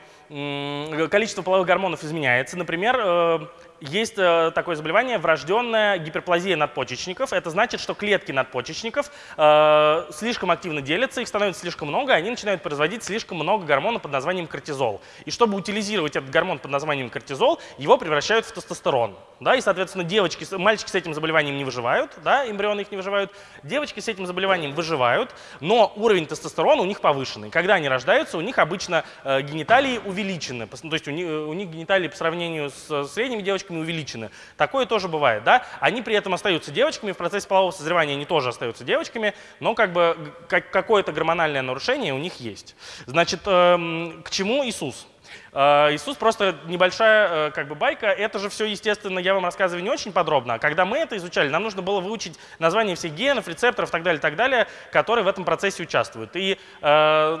количество половых гормонов изменяется. Например, э, есть э, такое заболевание врожденная гиперплазия надпочечников. Это значит, что клетки надпочечников э, слишком активно делятся, их становится слишком много, они начинают производить слишком много гормона под названием кортизол. И чтобы утилизировать этот гормон под названием кортизол, его превращают в тестостерон. Да, и, соответственно, девочки, мальчики с этим заболеванием не выживают, да, эмбрионы их не выживают, девочки с этим заболеванием выживают, но уровень тестостерона у них повышенный. Когда они рождаются, у них обычно э, гениталии увеличены, то есть у них, у них гениталии по сравнению с средними девочками девочками увеличены. Такое тоже бывает, да? Они при этом остаются девочками, в процессе полового созревания они тоже остаются девочками, но как бы как, какое-то гормональное нарушение у них есть. Значит, эм, к чему Иисус? А, Иисус просто небольшая э, как бы байка. Это же все, естественно, я вам рассказываю не очень подробно. А когда мы это изучали, нам нужно было выучить название всех генов, рецепторов и так далее, так далее, которые в этом процессе участвуют. И э,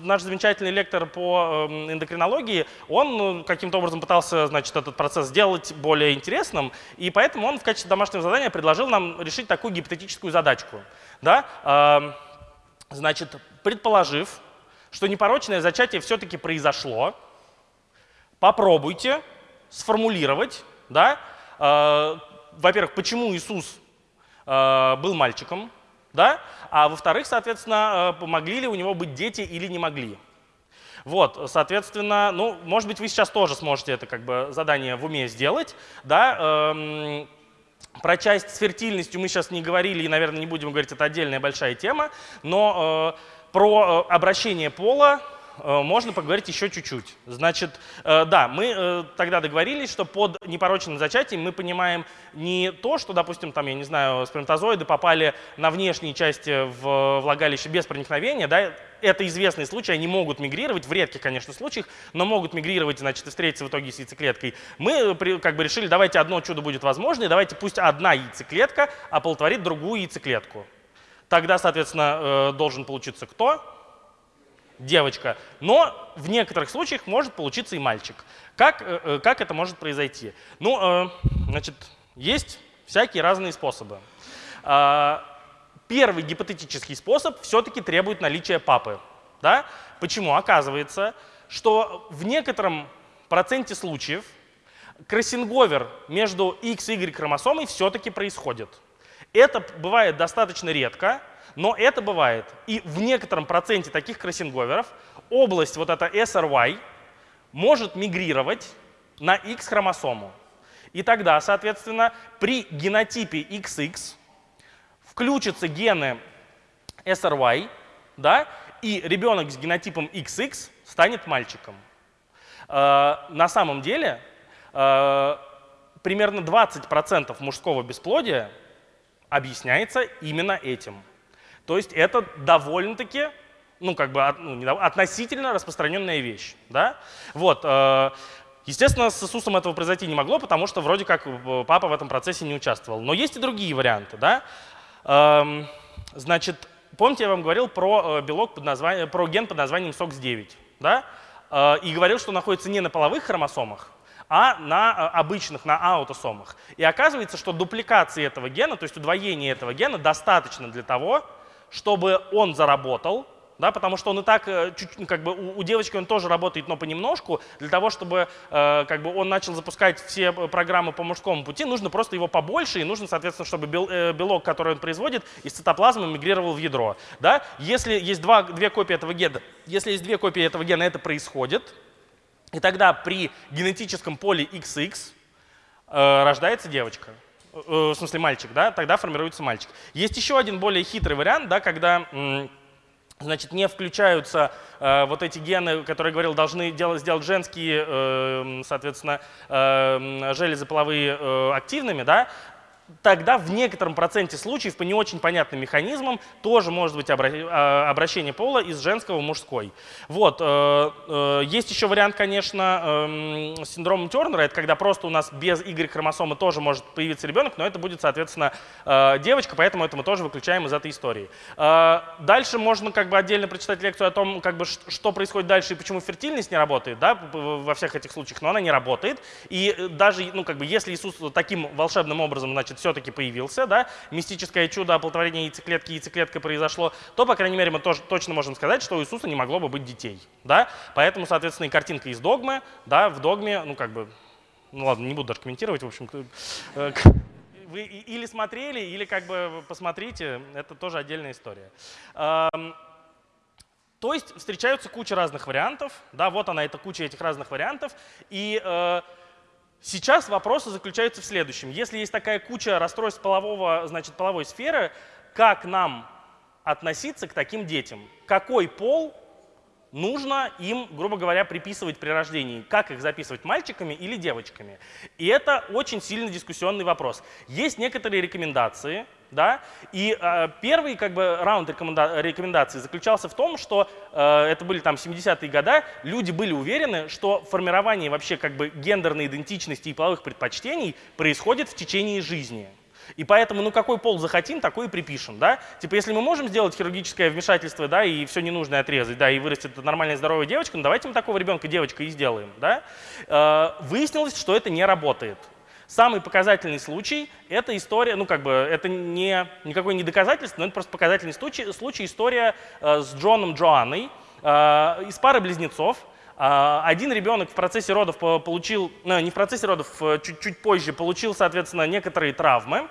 наш замечательный лектор по эм, эндокринологии, он ну, каким-то образом пытался, значит, этот процесс сделать более интересным, и поэтому он в качестве домашнего задания предложил нам решить такую гипотетическую задачку. Да? Э, значит, предположив, что непорочное зачатие все-таки произошло, попробуйте сформулировать, да, э, во-первых, почему Иисус э, был мальчиком, да, а во-вторых, соответственно, э, могли ли у него быть дети или не могли. Вот, соответственно, ну, может быть, вы сейчас тоже сможете это как бы задание в уме сделать, да, эм, про часть с фертильностью мы сейчас не говорили и, наверное, не будем говорить, это отдельная большая тема, но э, про э, обращение пола можно поговорить еще чуть-чуть. Значит, э, да, мы э, тогда договорились, что под непорочным зачатием мы понимаем не то, что, допустим, там, я не знаю, сперматозоиды попали на внешние части в влагалище без проникновения, да, это известный случай, они могут мигрировать, в редких, конечно, случаях, но могут мигрировать, значит, и встретиться в итоге с яйцеклеткой. Мы как бы решили, давайте одно чудо будет возможно, и давайте пусть одна яйцеклетка оплодотворит другую яйцеклетку. Тогда, соответственно, должен получиться кто? Девочка, но в некоторых случаях может получиться и мальчик. Как, э, э, как это может произойти? Ну, э, значит, есть всякие разные способы. А, первый гипотетический способ все-таки требует наличия папы. Да? Почему? Оказывается, что в некотором проценте случаев кроссинговер между X и Y хромосомой все-таки происходит. Это бывает достаточно редко, но это бывает. И в некотором проценте таких кроссинговеров область вот эта SRY может мигрировать на X-хромосому. И тогда, соответственно, при генотипе XX включатся гены SRY, да, и ребенок с генотипом XX станет мальчиком. Э, на самом деле, э, примерно 20% мужского бесплодия объясняется именно этим. То есть это довольно-таки ну, как бы ну, относительно распространенная вещь. Да? Вот, э, естественно, с Иисусом этого произойти не могло, потому что вроде как э, папа в этом процессе не участвовал. Но есть и другие варианты. Да? Эм, значит, помните, я вам говорил про, э, белок под названием, про ген под названием SOX9? Да? И говорил, что находится не на половых хромосомах, а на обычных, на аутосомах. И оказывается, что дупликации этого гена, то есть удвоение этого гена достаточно для того, чтобы он заработал, да, потому что он и так, э, чуть, ну, как бы у, у девочки он тоже работает, но понемножку. Для того, чтобы э, как бы он начал запускать все программы по мужскому пути, нужно просто его побольше, и нужно, соответственно, чтобы бел, э, белок, который он производит, из цитоплазмы мигрировал в ядро. Да? Если есть два, две копии этого гена, если есть две копии этого гена, это происходит, и тогда при генетическом поле XX э, рождается девочка. Э, в смысле мальчик, да, тогда формируется мальчик. Есть еще один более хитрый вариант, да, когда значит, не включаются э, вот эти гены, которые я говорил, должны делать, сделать женские, э, соответственно, э, железы половые э, активными, да, тогда в некотором проценте случаев по не очень понятным механизмам тоже может быть а, обращение пола из женского в мужской. Вот. Э, э, есть еще вариант, конечно, эм, с синдромом Тернера. Это когда просто у нас без Y-хромосомы тоже может появиться ребенок, но это будет, соответственно, э, девочка, поэтому это мы тоже выключаем из этой истории. Дальше можно как бы отдельно прочитать лекцию о том, как бы, что происходит дальше и почему фертильность не работает да, во всех этих случаях, но она не работает. И даже, ну, как бы, если Иисус таким волшебным образом, значит, все-таки появился, да, мистическое чудо оплодотворения яйцеклетки, яйцеклетка произошло, то, по крайней мере, мы тоже точно можем сказать, что у Иисуса не могло бы быть детей. Да? Поэтому, соответственно, и картинка из догмы, да, в догме, ну как бы, ну ладно, не буду даже комментировать, в общем, э, вы или смотрели, или как бы посмотрите, это тоже отдельная история. То есть встречаются куча разных вариантов, да, вот она, эта куча этих разных вариантов, и э, Сейчас вопросы заключаются в следующем. Если есть такая куча расстройств полового, значит, половой сферы, как нам относиться к таким детям? Какой пол нужно им, грубо говоря, приписывать при рождении? Как их записывать, мальчиками или девочками? И это очень сильно дискуссионный вопрос. Есть некоторые рекомендации, да? И э, первый как бы, раунд рекоменда рекомендаций заключался в том, что э, это были там 70-е годы, люди были уверены, что формирование вообще как бы гендерной идентичности и половых предпочтений происходит в течение жизни. И поэтому, ну какой пол захотим, такой и припишем, да? Типа, если мы можем сделать хирургическое вмешательство, да, и все ненужное отрезать, да, и вырастет нормальная здоровая девочка, ну давайте мы такого ребенка девочкой и сделаем, да? Э, выяснилось, что это не работает. Самый показательный случай — это история, ну как бы это не, никакое не доказательство, но это просто показательный случай, случай история э, с Джоном Джоанной э, из пары близнецов. Э, один ребенок в процессе родов получил, ну, не в процессе родов, э, чуть-чуть позже получил, соответственно, некоторые травмы.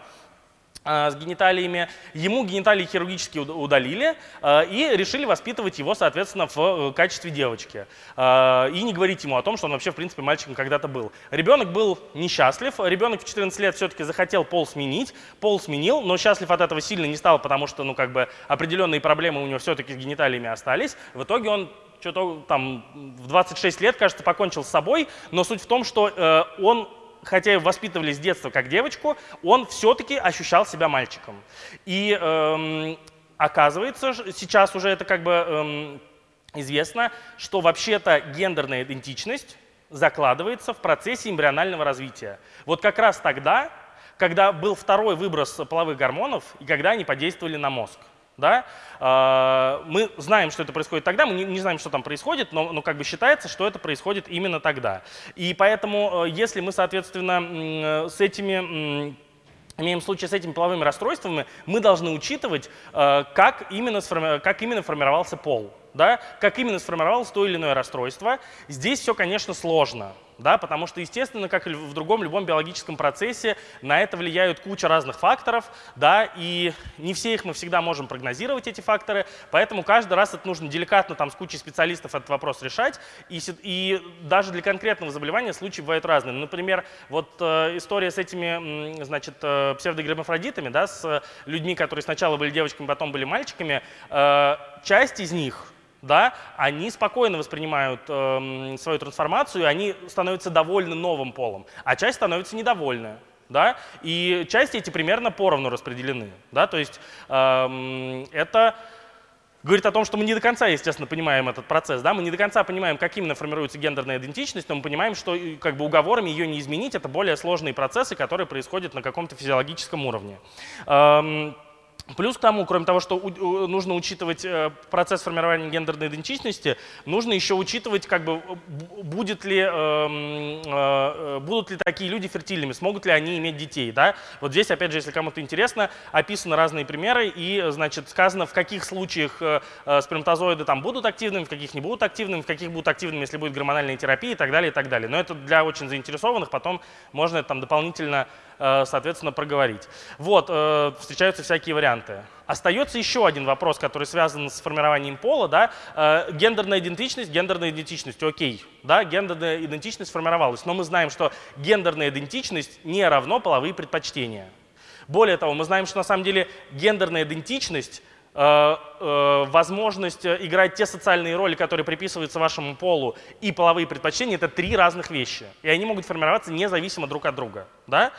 А, с гениталиями. Ему гениталии хирургически удалили а, и решили воспитывать его, соответственно, в э, качестве девочки. А, и не говорить ему о том, что он вообще, в принципе, мальчиком когда-то был. Ребенок был несчастлив. Ребенок в 14 лет все-таки захотел пол сменить. Пол сменил, но счастлив от этого сильно не стал, потому что, ну, как бы, определенные проблемы у него все-таки с гениталиями остались. В итоге он что-то там в 26 лет, кажется, покончил с собой, но суть в том, что э, он хотя и воспитывали с детства как девочку, он все-таки ощущал себя мальчиком. И эм, оказывается, сейчас уже это как бы эм, известно, что вообще-то гендерная идентичность закладывается в процессе эмбрионального развития. Вот как раз тогда, когда был второй выброс половых гормонов и когда они подействовали на мозг. Да? А, мы знаем, что это происходит тогда, мы не знаем, что там происходит, но, но как бы считается, что это происходит именно тогда. И поэтому, э, если мы, соответственно, э, с этими имеем случай с этими половыми расстройствами, мы должны учитывать, э, как именно, как именно формировался пол да, как именно сформировалось то или иное расстройство. Здесь все, конечно, сложно, да, потому что, естественно, как и в другом любом биологическом процессе, на это влияют куча разных факторов, да, и не все их мы всегда можем прогнозировать, эти факторы, поэтому каждый раз это нужно деликатно там с кучей специалистов этот вопрос решать, и, и даже для конкретного заболевания случаи бывают разные. Например, вот э, история с этими, значит, э, псевдогермафродитами, да, с людьми, которые сначала были девочками, потом были мальчиками, э, часть из них, да, они спокойно воспринимают э, свою трансформацию, они становятся довольны новым полом, а часть становится недовольна. Да? И части эти примерно поровну распределены. Да? То есть э, это говорит о том, что мы не до конца, естественно, понимаем этот процесс. Да? Мы не до конца понимаем, как именно формируется гендерная идентичность, но мы понимаем, что как бы, уговорами ее не изменить. Это более сложные процессы, которые происходят на каком-то физиологическом уровне. Эм, Плюс к тому, кроме того, что нужно учитывать э, процесс формирования гендерной идентичности, нужно еще учитывать, как бы, будет ли, эм, э, будут ли такие люди фертильными, смогут ли они иметь детей. Да? Вот здесь, опять же, если кому-то интересно, описаны разные примеры и значит, сказано, в каких случаях э, сперматозоиды там будут активными, в каких не будут активными, в каких будут активными, если будет гормональная терапия и так далее, и так далее. Но это для очень заинтересованных, потом можно это там дополнительно Э, соответственно, проговорить. Вот, э, встречаются всякие варианты. Остается еще один вопрос, который связан с формированием пола. Да? Э, гендерная идентичность, гендерная идентичность, окей. Да? Гендерная идентичность сформировалась, но мы знаем, что гендерная идентичность не равно половые предпочтения. Более того, мы знаем, что на самом деле гендерная идентичность Э, э, возможность играть те социальные роли, которые приписываются вашему полу, и половые предпочтения — это три разных вещи. И они могут формироваться независимо друг от друга. Да?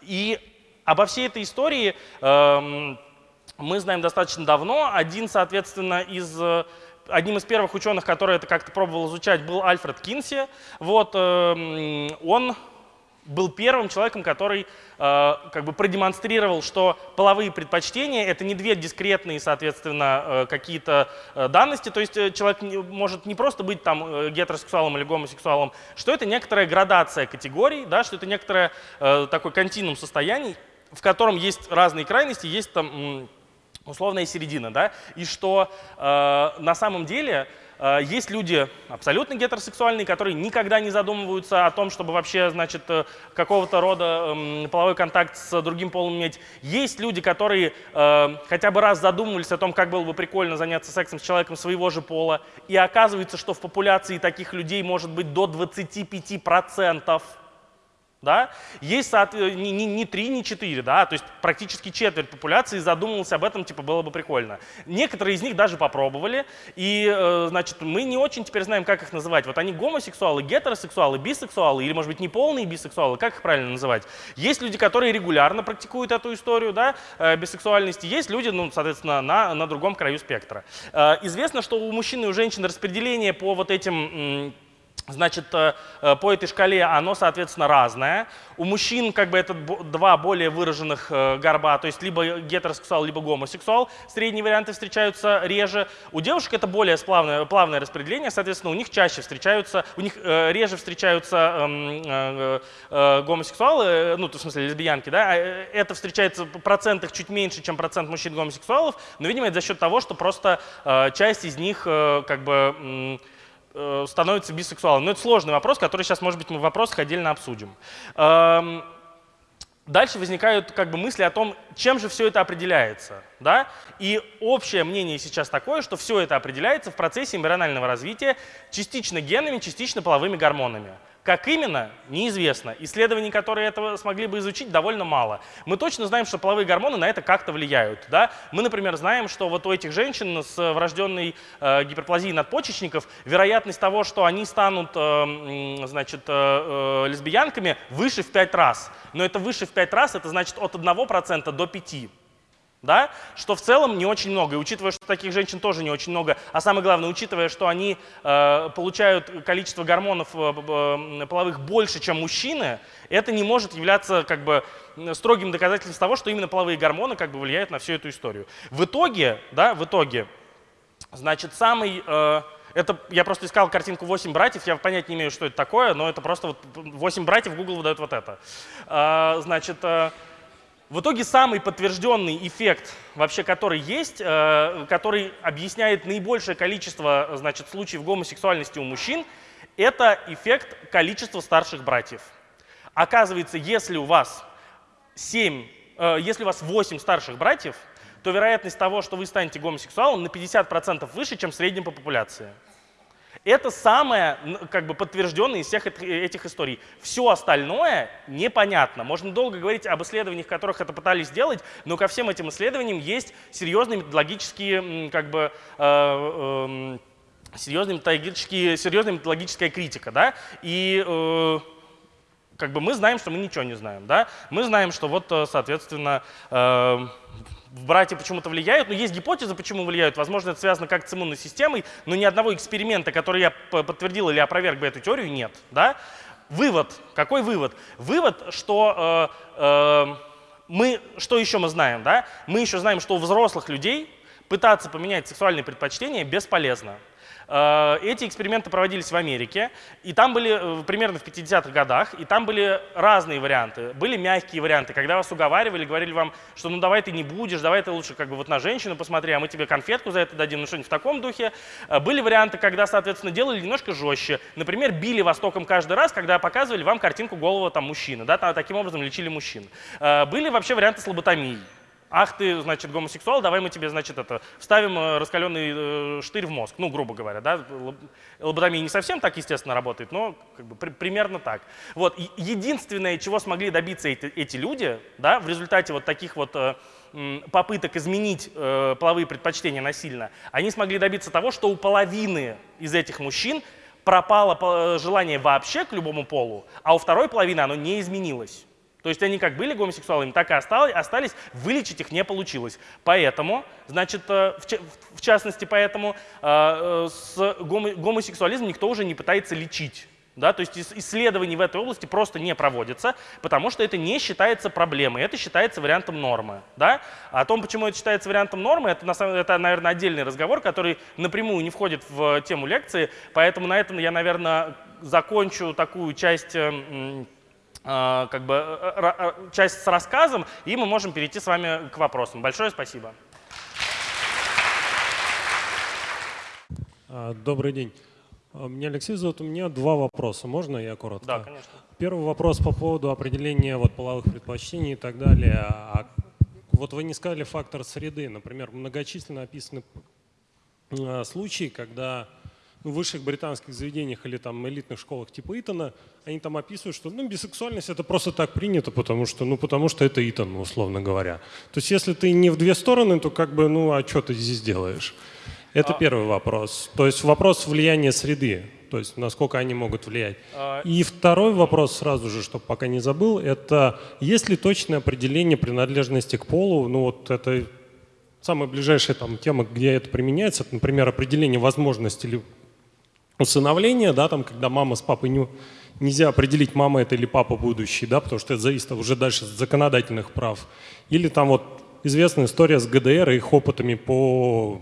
И обо всей этой истории эм, мы знаем достаточно давно. Один, соответственно, из одним из первых ученых, который это как-то пробовал изучать, был Альфред Кинси. Вот, эм, он был первым человеком, который э, как бы продемонстрировал, что половые предпочтения — это не две дискретные, соответственно, э, какие-то э, данности, то есть э, человек не, может не просто быть там э, гетеросексуалом или гомосексуалом, что это некоторая градация категорий, да, что это некоторое э, такой континуум состояний, в котором есть разные крайности, есть там условная середина, да, и что э, на самом деле есть люди абсолютно гетеросексуальные, которые никогда не задумываются о том, чтобы вообще, значит, э, какого-то рода эм, половой контакт с другим полом иметь. Есть люди, которые э, хотя бы раз задумывались о том, как было бы прикольно заняться сексом с человеком своего же пола, и оказывается, что в популяции таких людей может быть до 25%. Да? Есть не, не, не 3, не 4, да? то есть практически четверть популяции задумывался об этом, типа было бы прикольно. Некоторые из них даже попробовали, и э, значит, мы не очень теперь знаем, как их называть. Вот они гомосексуалы, гетеросексуалы, бисексуалы, или, может быть, неполные бисексуалы, как их правильно называть? Есть люди, которые регулярно практикуют эту историю да, э, бисексуальности, есть люди, ну, соответственно, на, на другом краю спектра. Э, известно, что у мужчин и у женщин распределение по вот этим Значит, э, э, по этой шкале оно, соответственно, разное. У мужчин как бы это два более выраженных э, горба, то есть либо гетеросексуал, либо гомосексуал. Средние варианты встречаются реже. У девушек это более плавное, плавное распределение, соответственно, у них чаще встречаются, у них реже встречаются эм, гомосексуалы, ну, в смысле лесбиянки, да, это встречается в процентах чуть меньше, чем процент мужчин гомосексуалов, но, видимо, это за счет того, что просто часть из них как бы становится бисексуалом. Но это сложный вопрос, который сейчас, может быть, мы в вопросах отдельно обсудим. Эм, дальше возникают как бы мысли о том, чем же все это определяется. Да? И общее мнение сейчас такое, что все это определяется в процессе эмбрионального развития частично генами, частично половыми гормонами. Как именно, неизвестно. Исследований, которые этого смогли бы изучить, довольно мало. Мы точно знаем, что половые гормоны на это как-то влияют. Да? Мы, например, знаем, что вот у этих женщин с врожденной э, гиперплазией надпочечников вероятность того, что они станут э, значит, э, э, лесбиянками, выше в 5 раз. Но это выше в 5 раз, это значит от 1% до 5% да? что в целом не очень много. И учитывая, что таких женщин тоже не очень много, а самое главное, учитывая, что они э, получают количество гормонов э, э, половых больше, чем мужчины, это не может являться как бы строгим доказательством того, что именно половые гормоны как бы влияют на всю эту историю. В итоге, да, в итоге, значит, самый... Э, это, я просто искал картинку 8 братьев, я понять не имею, что это такое, но это просто вот 8 братьев, Google выдает вот это. Э, значит, э, в итоге самый подтвержденный эффект, вообще который есть, э, который объясняет наибольшее количество значит, случаев гомосексуальности у мужчин, это эффект количества старших братьев. Оказывается, если у вас 7, э, если у вас 8 старших братьев, то вероятность того, что вы станете гомосексуалом, на 50% выше, чем в среднем по популяции. Это самое как бы подтвержденное из всех этих историй. Все остальное непонятно. Можно долго говорить об исследованиях, которых это пытались сделать, но ко всем этим исследованиям есть серьезные методологические как бы, э, э, серьезная, методологические, серьезная методологическая критика. Да? И э, как бы мы знаем, что мы ничего не знаем. Да? Мы знаем, что вот, э, соответственно, э, братья почему-то влияют, но есть гипотеза, почему влияют. Возможно, это связано как с иммунной системой, но ни одного эксперимента, который я подтвердил или опроверг бы эту теорию, нет. Да? Вывод. Какой вывод? Вывод, что э, э, мы, что еще мы знаем, да? Мы еще знаем, что у взрослых людей пытаться поменять сексуальные предпочтения бесполезно. Э, эти эксперименты проводились в Америке, и там были э, примерно в 50-х годах, и там были разные варианты. Были мягкие варианты, когда вас уговаривали, говорили вам, что ну давай ты не будешь, давай ты лучше как бы вот на женщину посмотри, а мы тебе конфетку за это дадим, ну что-нибудь в таком духе. Э, были варианты, когда, соответственно, делали немножко жестче. Например, били востоком каждый раз, когда показывали вам картинку голого там мужчины, да, таким образом лечили мужчин. Были вообще варианты с лоботомией. Ах ты, значит, гомосексуал, давай мы тебе, значит, это, вставим э, раскаленный э, штырь в мозг, ну, грубо говоря, да. Лоботомия не совсем так, естественно, работает, но как бы, при, примерно так. Вот, единственное, чего смогли добиться эти, эти люди, да, в результате вот таких вот э, попыток изменить э, половые предпочтения насильно, они смогли добиться того, что у половины из этих мужчин пропало желание вообще к любому полу, а у второй половины оно не изменилось. То есть они как были гомосексуалами, так и остались, вылечить их не получилось. Поэтому, значит, э, в частности, поэтому э, с гомосексуализмом никто уже не пытается лечить. Да, то есть исследований в этой области просто не проводится, потому что это не считается проблемой, это считается вариантом нормы. Да? О том, почему это считается вариантом нормы, это, это, наверное, отдельный разговор, который напрямую не входит в тему лекции, поэтому на этом я, наверное, закончу такую часть а, как бы э, э, часть с рассказом, и мы можем перейти с вами к вопросам. Большое спасибо. А, добрый день. А, меня Алексей зовут. У меня два вопроса. Можно я коротко? Да, конечно. Первый вопрос по поводу определения вот половых предпочтений и так далее. А вот вы не сказали фактор среды. Например, многочисленно описаны случаи, когда в высших британских заведениях или там элитных школах типа Итона, они там описывают, что ну, бисексуальность это просто так принято, потому что, ну, потому что это Итон, условно говоря. То есть если ты не в две стороны, то как бы, ну, а что ты здесь делаешь? Это а... первый вопрос. То есть вопрос влияния среды, то есть насколько они могут влиять. А... И второй вопрос сразу же, чтобы пока не забыл, это есть ли точное определение принадлежности к полу, ну вот это самая ближайшая там тема, где это применяется, это, например, определение возможности усыновления, да, там, когда мама с папой не, нельзя определить, мама это или папа будущий, да, потому что это зависит уже дальше от законодательных прав. Или там вот известная история с ГДР и их опытами по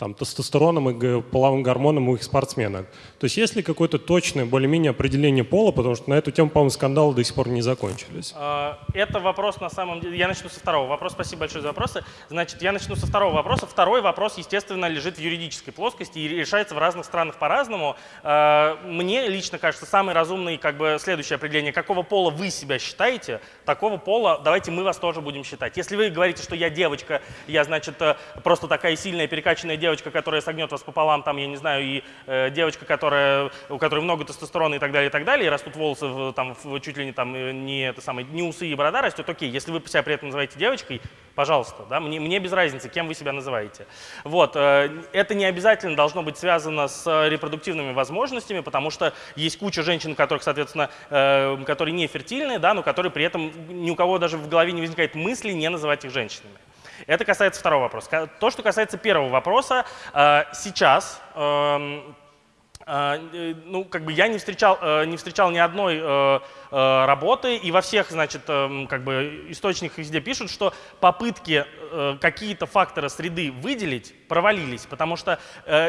там, тестостероном и половым гормоном у их спортсменок. То есть есть ли какое-то точное более-менее определение пола, потому что на эту тему, по-моему, скандалы до сих пор не закончились. А, это вопрос на самом деле, я начну со второго вопроса, спасибо большое за вопросы. Значит, я начну со второго вопроса. Второй вопрос, естественно, лежит в юридической плоскости и решается в разных странах по-разному. А, мне лично кажется, самый разумный, как бы, следующее определение, какого пола вы себя считаете, такого пола давайте мы вас тоже будем считать. Если вы говорите, что я девочка, я, значит, э, просто такая сильная, перекачанная девочка, девочка, которая согнет вас пополам, там, я не знаю, и э, девочка, которая, у которой много тестостерона и так далее, и так далее, и растут волосы в, там, в, чуть ли не, там, э, не, это самое, не усы и борода растет, окей. Если вы себя при этом называете девочкой, пожалуйста, да, мне, мне без разницы, кем вы себя называете. Вот, э, это не обязательно должно быть связано с репродуктивными возможностями, потому что есть куча женщин, которых, соответственно, э, которые не фертильные, да, но которые при этом ни у кого даже в голове не возникает мысли не называть их женщинами. Это касается второго вопроса. То, что касается первого вопроса, э, сейчас эм, э, ну, как бы я не встречал, э, не встречал ни одной работы, и во всех, значит, эм, как бы источниках везде пишут, что попытки какие-то факторы среды выделить провалились, потому что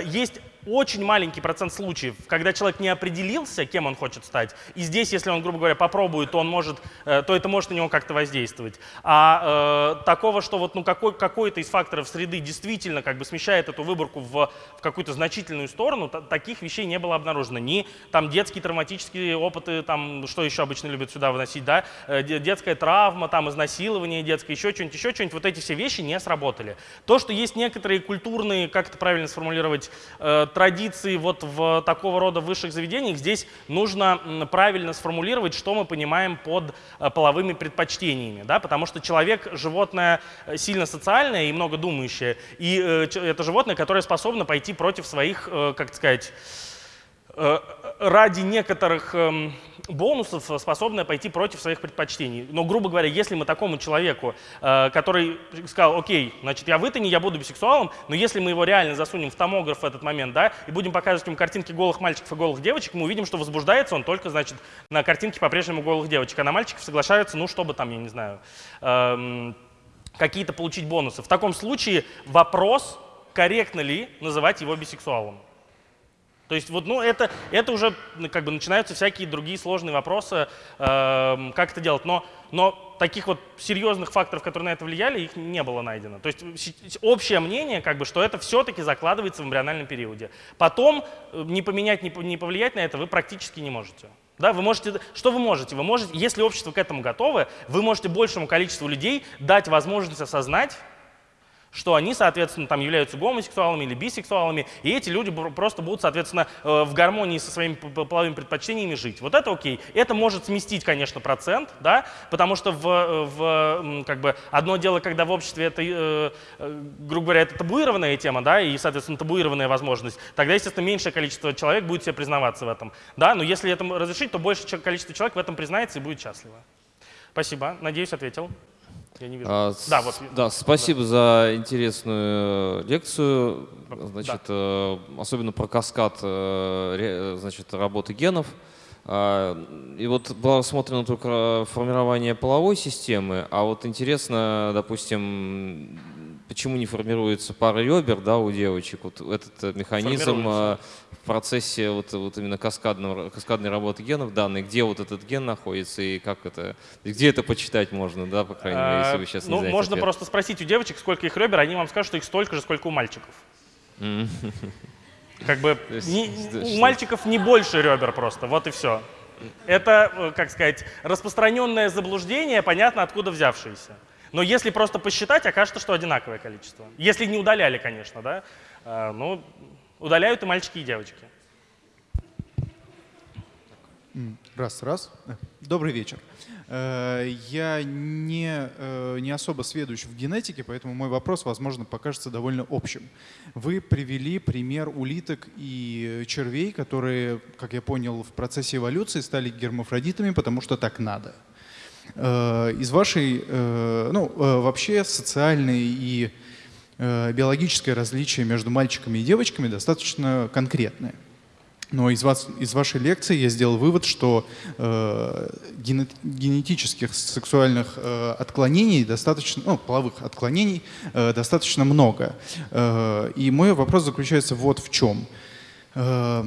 есть очень маленький процент случаев, когда человек не определился, кем он хочет стать. И здесь, если он, грубо говоря, попробует, то, он может, э, то это может на него как-то воздействовать. А э, такого, что вот, ну, какой, какой-то из факторов среды действительно как бы смещает эту выборку в, в какую-то значительную сторону, таких вещей не было обнаружено. Ни там детские травматические опыты, там, что еще обычно любят сюда выносить, да, э, детская травма, там, изнасилование детское, еще что-нибудь, еще что-нибудь, вот эти все вещи не сработали. То, что есть некоторые культурные, как это правильно сформулировать, э, традиции вот в такого рода высших заведениях, здесь нужно правильно сформулировать, что мы понимаем под э, половыми предпочтениями, да, потому что человек – животное сильно социальное и много думающее, и это животное, которое способно пойти против своих, как сказать, ради некоторых эм, бонусов, способная пойти против своих предпочтений. Но, грубо говоря, если мы такому человеку, э, который сказал, окей, значит, я в я буду бисексуалом, но если мы его реально засунем в томограф в этот момент, да, и будем показывать ему картинки голых мальчиков и голых девочек, мы увидим, что возбуждается он только, значит, на картинке по-прежнему голых девочек, а на мальчиков соглашаются, ну, чтобы там, я не знаю, эм, какие-то получить бонусы. В таком случае вопрос, корректно ли называть его бисексуалом. То есть вот, ну, это, это уже как бы начинаются всякие другие сложные вопросы, э, как это делать. Но, но таких вот серьезных факторов, которые на это влияли, их не было найдено. То есть общее мнение, как бы, что это все-таки закладывается в эмбриональном периоде. Потом э, не поменять, не повлиять на это вы практически не можете. Да, вы можете, что вы можете? Вы можете, если общество к этому готово, вы можете большему количеству людей дать возможность осознать, что они, соответственно, там являются гомосексуалами или бисексуалами, и эти люди просто будут, соответственно, э, в гармонии со своими половыми предпочтениями жить. Вот это окей. Это может сместить, конечно, процент, да, потому что в, э, в как бы, одно дело, когда в обществе это, э, грубо говоря, это табуированная тема, да, и, соответственно, табуированная возможность, тогда, естественно, меньшее количество человек будет себе признаваться в этом, да, но если это разрешить, то большее количество человек в этом признается и будет счастливо. Спасибо, надеюсь, ответил. Я не вижу. А, да, вот. Да, спасибо да. за интересную лекцию. Значит, да. э, особенно про каскад э, значит, работы генов. А, и вот было рассмотрено только формирование половой системы, а вот интересно, допустим, почему не формируется пара ребер да, у девочек. Вот этот э, механизм э, в процессе вот, вот именно каскадного, каскадной работы генов данных, где вот этот ген находится и как это, где это почитать можно, да, по крайней мере, если вы сейчас не Ну, можно ответ. просто спросить у девочек, сколько их ребер, они вам скажут, что их столько же, сколько у мальчиков. Как бы у мальчиков не больше ребер просто, вот и все. Это, э, как сказать, распространенное заблуждение, понятно, откуда взявшееся. Но если просто посчитать, окажется, что одинаковое количество. Если не удаляли, конечно, да. А, ну, удаляют и мальчики, и девочки. Раз, раз. Добрый вечер. Э, я не, э, не особо сведущ в генетике, поэтому мой вопрос, возможно, покажется довольно общим. Вы привели пример улиток и червей, которые, как я понял, в процессе эволюции стали гермафродитами, потому что так надо. Э, из вашей, э, ну, э, вообще социальные и биологическое различие между мальчиками и девочками достаточно конкретное. Но из, вас, из вашей лекции я сделал вывод, что э, генетических сексуальных э, отклонений достаточно, ну, половых отклонений э, достаточно много. Э, и мой вопрос заключается вот в чем. Э,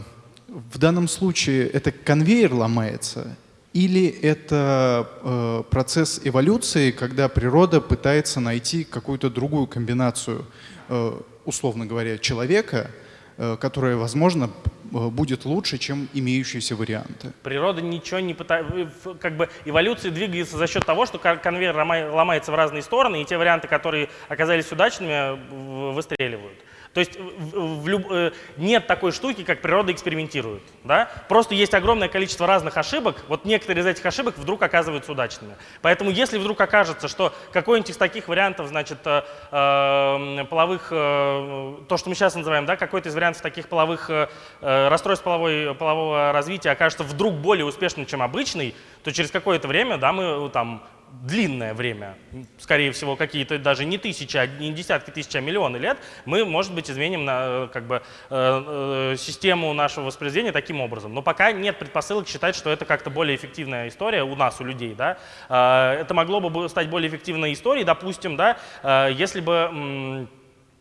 в данном случае это конвейер ломается или это э, процесс эволюции, когда природа пытается найти какую-то другую комбинацию, э, условно говоря, человека, э, которая, возможно, э, будет лучше, чем имеющиеся варианты. Природа ничего не пытается, как бы эволюция двигается за счет того, что конвейер ломается в разные стороны, и те варианты, которые оказались удачными, выстреливают. То есть в, люб, э, нет такой штуки, как природа экспериментирует. Да? Просто есть огромное количество разных ошибок, вот некоторые из этих ошибок вдруг оказываются удачными. Поэтому если вдруг окажется, что какой-нибудь из таких вариантов, значит, э, э, половых, э, то, что мы сейчас называем, да, какой-то из вариантов таких половых расстройств половой, полового развития окажется вдруг более успешным, чем обычный, то через какое-то время да, мы там длинное время, скорее всего, какие-то даже не тысячи, а не десятки тысяч, а миллионы лет, мы, может быть, изменим на, как бы, э, э, систему нашего воспроизведения таким образом. Но пока нет предпосылок считать, что это как-то более эффективная история у нас, у людей. Да? Э, это могло бы стать более эффективной историей, допустим, да, э, если бы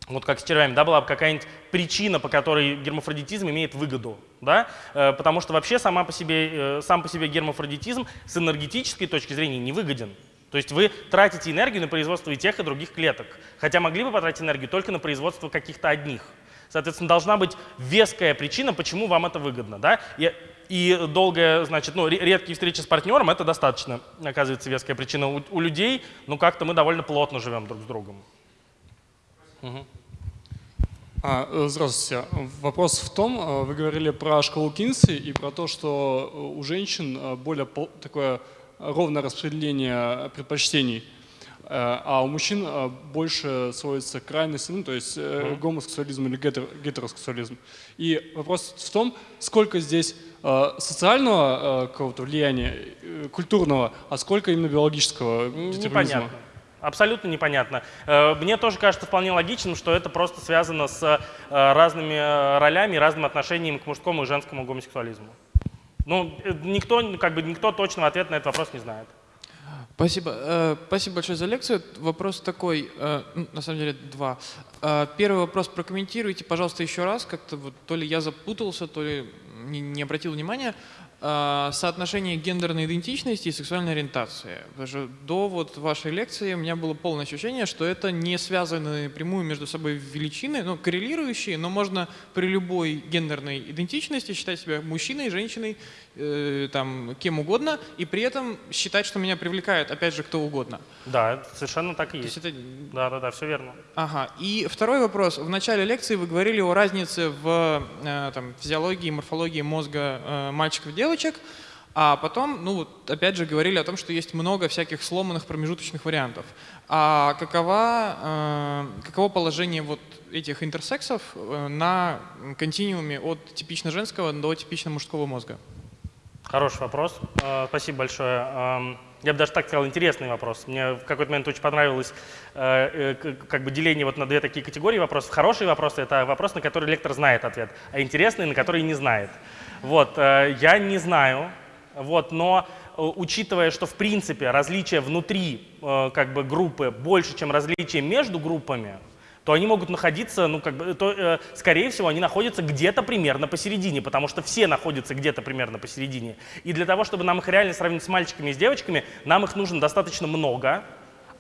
вот как с червями, да, была бы какая-нибудь причина, по которой гермафродитизм имеет выгоду, да, э, потому что вообще сама по себе, э, сам по себе гермафродитизм с энергетической точки зрения не выгоден. То есть вы тратите энергию на производство и тех, и других клеток, хотя могли бы потратить энергию только на производство каких-то одних. Соответственно, должна быть веская причина, почему вам это выгодно, да, и, и долгая, значит, ну, редкие встречи с партнером, это достаточно, оказывается, веская причина. У, у людей, ну, как-то мы довольно плотно живем друг с другом. Угу. А, э, здравствуйте. Вопрос в том, э, вы говорили про школу Кинси и про то, что у женщин более такое ровное распределение предпочтений, а у мужчин больше сводится к крайности, ну, то есть mm гомосексуализм или гетеросексуализм. И вопрос в том, сколько здесь э, социального э, какого-то влияния, э, культурного, а сколько именно биологического Непонятно. Абсолютно непонятно. Э, мне тоже кажется вполне логичным, что это просто связано с э, разными э, ролями, разным отношением к мужскому и женскому гомосексуализму. Ну, никто, как бы, никто точного ответа на этот вопрос не знает. Спасибо. Спасибо большое за лекцию. Вопрос такой, на самом деле два. Первый вопрос прокомментируйте, пожалуйста, еще раз. Как-то вот то ли я запутался, то ли не обратил внимания. А, соотношение гендерной идентичности и сексуальной ориентации. Потому что до вот вашей лекции у меня было полное ощущение, что это не связаны прямую между собой величины, ну, коррелирующие, но можно при любой гендерной идентичности считать себя мужчиной, женщиной, э, там, кем угодно, и при этом считать, что меня привлекает, опять же, кто угодно. Да, совершенно так и есть. есть это... Да, да, да, все верно. Ага. И второй вопрос. В начале лекции вы говорили о разнице в э, там, физиологии, морфологии мозга э, мальчиков и девочек, девочек, а потом, ну, опять же, говорили о том, что есть много всяких сломанных промежуточных вариантов. А какова, э, каково положение вот этих интерсексов э, на континууме от типично женского до типично мужского мозга? Хороший вопрос. Э, спасибо большое. Э, я бы даже так сказал, интересный вопрос. Мне в какой-то момент очень понравилось э, э, как бы деление вот на две такие категории вопросов. Хорошие вопросы — это вопрос, на который лектор знает ответ, а интересный — на который не знает. Вот, э, я не знаю, вот, но э, учитывая, что в принципе различия внутри э, как бы, группы больше, чем различия между группами, то они могут находиться, ну, как бы, то, э, скорее всего, они находятся где-то примерно посередине, потому что все находятся где-то примерно посередине. И для того, чтобы нам их реально сравнить с мальчиками и с девочками, нам их нужно достаточно много,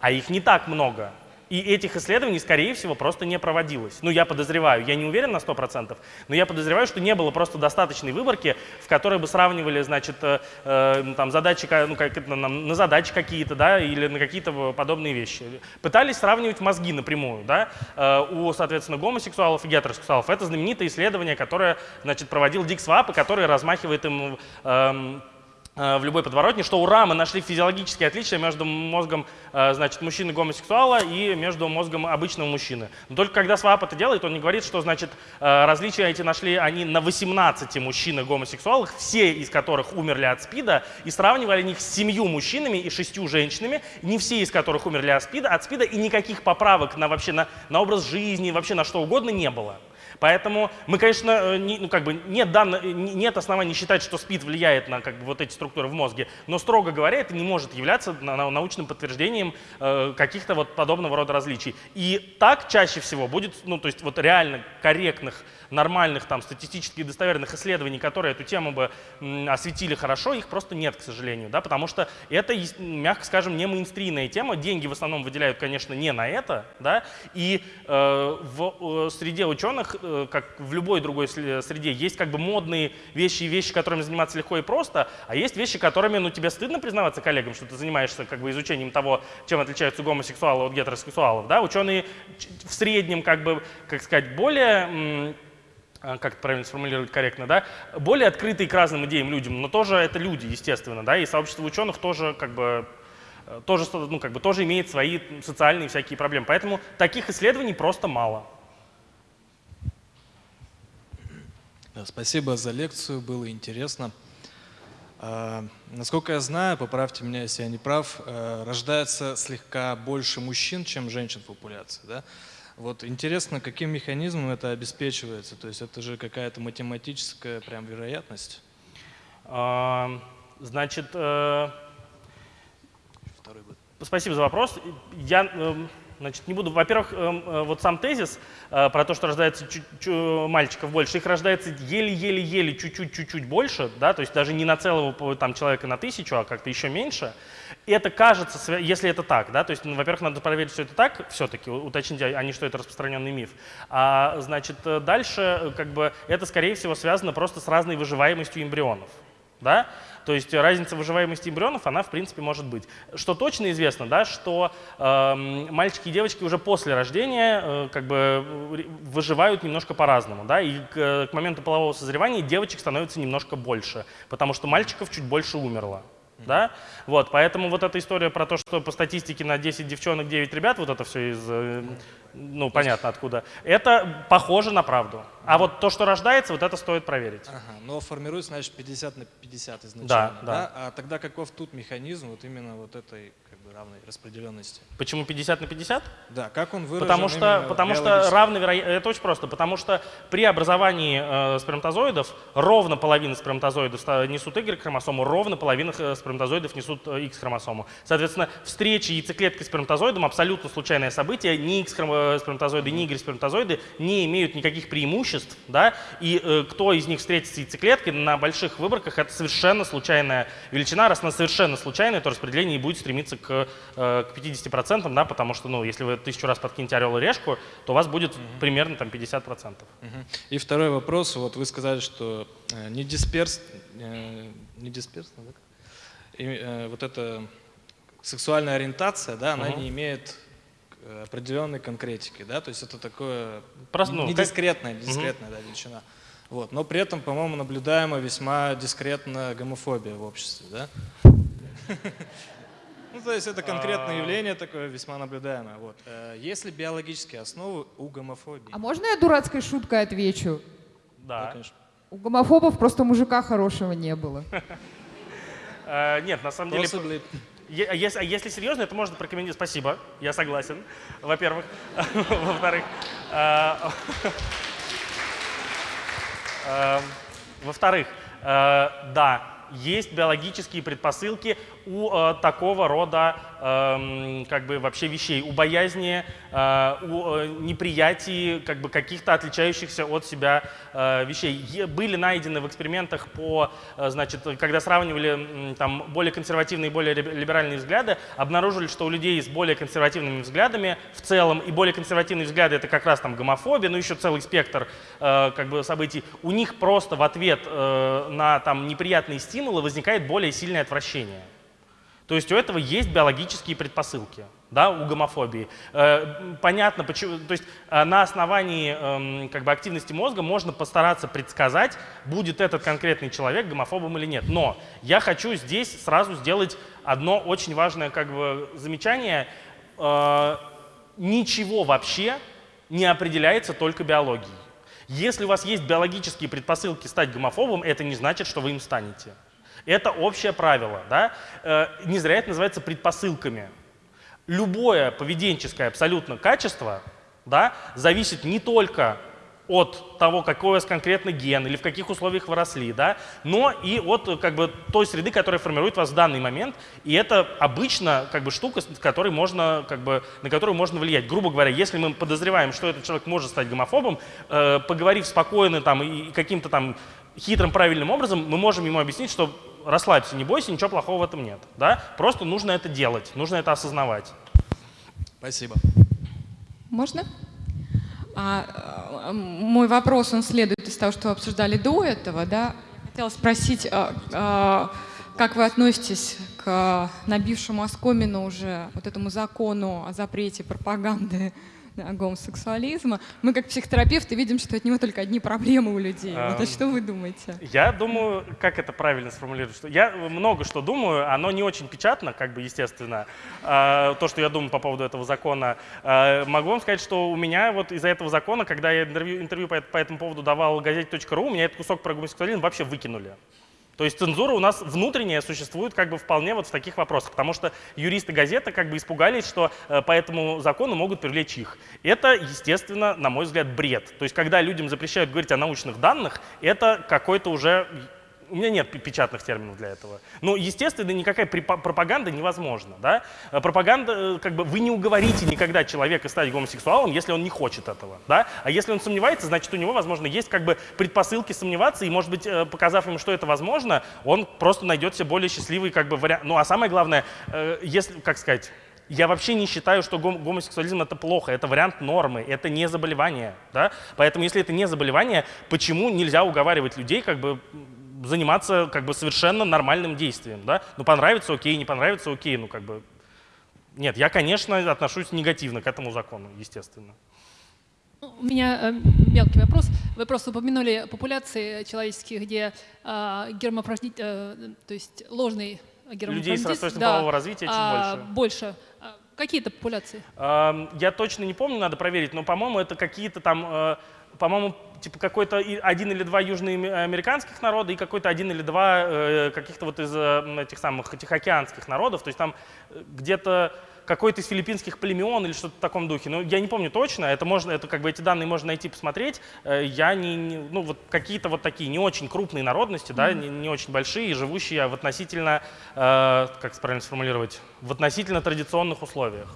а их не так много. И этих исследований, скорее всего, просто не проводилось. Ну, я подозреваю, я не уверен на 100%, но я подозреваю, что не было просто достаточной выборки, в которой бы сравнивали, значит, э, э там, задачи, ну, как, на, на задачи какие-то, да, или на какие-то подобные вещи. Пытались сравнивать мозги напрямую, да, э, у, соответственно, гомосексуалов и гетеросексуалов. Это знаменитое исследование, которое, значит, проводил Дик Свааб, и которое размахивает им э, в любой подворотне, что ура, мы нашли физиологические отличия между мозгом э, значит, мужчины-гомосексуала и между мозгом обычного мужчины. Но только когда СВАП это делает, он не говорит, что значит, э, различия эти нашли они на 18 мужчинах-гомосексуалах, все из которых умерли от СПИДа, и сравнивали их с семью мужчинами и шестью женщинами, не все из которых умерли от СПИДа, от СПИДа и никаких поправок на, вообще, на, на образ жизни, вообще на что угодно не было. Поэтому мы, конечно, э, не, ну, как бы нет, дан, нет оснований считать, что СПИД влияет на как бы, вот эти структуры в мозге, но, строго говоря, это не может являться научным подтверждением э, каких-то вот подобного рода различий. И так чаще всего будет, ну, то есть вот реально корректных нормальных там статистически достоверных исследований, которые эту тему бы осветили хорошо, их просто нет, к сожалению, да, потому что это, мягко скажем, не мейнстримная тема, деньги в основном выделяют, конечно, не на это, да, и э, в среде ученых, э, как в любой другой среде, есть как бы модные вещи и вещи, которыми заниматься легко и просто, а есть вещи, которыми, ну, тебе стыдно признаваться коллегам, что ты занимаешься как бы изучением того, чем отличаются гомосексуалы от гетеросексуалов, да, ученые в среднем, как бы, как сказать, более как это правильно сформулировать корректно, да, более открытые к разным идеям людям, но тоже это люди, естественно, да, и сообщество ученых тоже как бы э, тоже, ну, как бы, тоже имеет свои социальные всякие проблемы. Поэтому таких исследований просто мало. Спасибо за лекцию, было интересно. А, насколько я знаю, поправьте меня, если я не прав, э, рождается слегка больше мужчин, чем женщин в популяции. Да? Вот интересно, каким механизмом это обеспечивается? То есть это же какая-то математическая прям вероятность? А, значит, э, спасибо за вопрос. Я э, значит, не буду. Во-первых, э, э, вот сам тезис э, про то, что рождается мальчиков больше, их рождается еле-еле-еле, чуть-чуть, чуть-чуть больше, да, то есть даже не на целого там, человека на тысячу, а как-то еще меньше это кажется, если это так, да, то есть, ну, во-первых, надо проверить, что это так, все-таки уточнить, а, а не что это распространенный миф. А, значит, э, дальше, как бы, это, скорее всего, связано просто с разной выживаемостью эмбрионов, да, то есть разница выживаемости эмбрионов, она, в принципе, может быть. Что точно известно, да, что э, мальчики и девочки уже после рождения э, как бы выживают немножко по-разному, да, и к, к моменту полового созревания девочек становится немножко больше, потому что мальчиков чуть больше умерло. Да? Вот, поэтому вот эта история про то, что по статистике на 10 девчонок 9 ребят, вот это все из, э, ну, понятно откуда, это похоже на правду. А вот то, что рождается, вот это стоит проверить. Ага, но формируется, значит, 50 на 50 изначально, да? да? да? А тогда каков тут механизм вот именно вот этой равной распределенности. Почему 50 на 50? Да, как он выражен Потому что, потому что равно вероятно, это очень просто, потому что при образовании э, сперматозоидов ровно половина сперматозоидов несут Y-хромосому, ровно половина э, сперматозоидов несут э, X-хромосому. Соответственно, встреча яйцеклетки с сперматозоидом абсолютно случайное событие, ни X-сперматозоиды, ни Y-сперматозоиды не имеют никаких преимуществ, да, и э, кто из них встретится яйцеклеткой на больших выборках, это совершенно случайная величина, раз она совершенно случайная, то распределение будет стремиться к Э, к 50%, да, потому что, ну, если вы тысячу раз подкинете орел и решку, то у вас будет угу. примерно там 50%. Угу. И второй вопрос, вот вы сказали, что э, не дисперс, э, не дисперсно, да? И, вот эта сексуальная ориентация, да, она угу. не имеет определенной конкретики, да, то есть это такое Просто, ну, недискретная, дискретная угу. да, величина. Вот. Но при этом, по-моему, наблюдаема весьма дискретная гомофобия в обществе, да? То есть это конкретное а. явление такое весьма наблюдаемое. Вот. Э, есть ли биологические основы у гомофобии? А можно я дурацкой шуткой отвечу? Да. конечно. У гомофобов просто мужика хорошего не было. Э, нет, на самом деле... А если, а если серьезно, это можно прокомментировать. Спасибо, я согласен, во-первых. Во-вторых, э, во-вторых, да, есть биологические предпосылки у э, такого рода э, как бы вообще вещей, у боязни, э, у э, неприятии как бы каких-то отличающихся от себя э, вещей. Е, были найдены в экспериментах по, э, значит, когда сравнивали э, там более консервативные и более либеральные взгляды, обнаружили, что у людей с более консервативными взглядами в целом и более консервативные взгляды это как раз там гомофобия, ну еще целый спектр э, как бы событий. У них просто в ответ э, на там неприятные стимулы возникает более сильное отвращение. То есть у этого есть биологические предпосылки, да, у гомофобии. Э, понятно, почему, то есть э, на основании эм, как бы активности мозга можно постараться предсказать, будет этот конкретный человек гомофобом или нет. Но я хочу здесь сразу сделать одно очень важное как бы замечание. Э, ничего вообще не определяется только биологией. Если у вас есть биологические предпосылки стать гомофобом, это не значит, что вы им станете. Это общее правило. Да? Э, не зря это называется предпосылками. Любое поведенческое абсолютно качество да, зависит не только от того, какой у вас конкретно ген или в каких условиях вы росли, да, но и от как бы, той среды, которая формирует вас в данный момент. И это обычно как бы, штука, с которой можно, как бы, на которую можно влиять. Грубо говоря, если мы подозреваем, что этот человек может стать гомофобом, э, поговорив спокойно там, и каким-то там хитрым правильным образом, мы можем ему объяснить, что расслабься, не бойся, ничего плохого в этом нет. Да? Просто нужно это делать, нужно это осознавать. Спасибо. Можно? А, э, мой вопрос, он следует из того, что вы обсуждали до этого. Да? Хотела спросить, а, а, как вы относитесь к набившему оскомину уже вот этому закону о запрете пропаганды гомосексуализма. Мы как психотерапевты видим, что от него только одни проблемы у людей. Вот, а что вы думаете? Я думаю, как это правильно сформулировать? Что я много что думаю, оно не очень печатно, как бы естественно, а, то, что я думаю по поводу этого закона. А, могу вам сказать, что у меня вот из-за этого закона, когда я интервью, интервью по, по этому поводу давал газете.ру, у меня этот кусок про гомосексуализм вообще выкинули. То есть цензура у нас внутренняя существует как бы вполне вот в таких вопросах, потому что юристы газеты как бы испугались, что э, по этому закону могут привлечь их. Это, естественно, на мой взгляд, бред. То есть когда людям запрещают говорить о научных данных, это какой-то уже у меня нет печатных терминов для этого. Ну, естественно, никакая пропаганда невозможна. Да? Э, пропаганда, э, как бы, вы не уговорите никогда человека стать гомосексуалом, если он не хочет этого. Да? А если он сомневается, значит, у него, возможно, есть как бы предпосылки сомневаться, и, может быть, э, показав ему, что это возможно, он просто найдет себе более счастливый как бы, вариант. Ну, а самое главное, если, как сказать, я вообще не считаю, что гомосексуализм это плохо, это вариант нормы, это не заболевание. Да? Поэтому если это не заболевание, почему нельзя уговаривать людей как бы заниматься как бы совершенно нормальным действием, да? Ну, понравится, окей, не понравится, окей, ну, как бы... Нет, я, конечно, отношусь негативно к этому закону, естественно. Ну, у меня э, мелкий вопрос. Вы просто упомянули популяции человеческие, где э, гермафродит, э, то есть ложный Людей с расстройством да, полового развития чуть а, больше. Больше. А, какие это популяции? Я точно не помню, надо проверить, но, по-моему, это какие-то там, э, по-моему, типа какой-то один или два южноамериканских народа и какой-то один или два э, каких-то вот из э, этих самых тихоокеанских народов. То есть там где-то какой-то из филиппинских племен или что-то в таком духе. Но я не помню точно, это можно, это как бы эти данные можно найти, посмотреть. Я не, не ну вот какие-то вот такие не очень крупные народности, mm-hmm. да, не, не очень большие, живущие в относительно, э, как правильно сформулировать, в относительно традиционных условиях,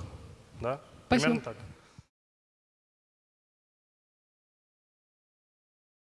да. Спасибо. Примерно так.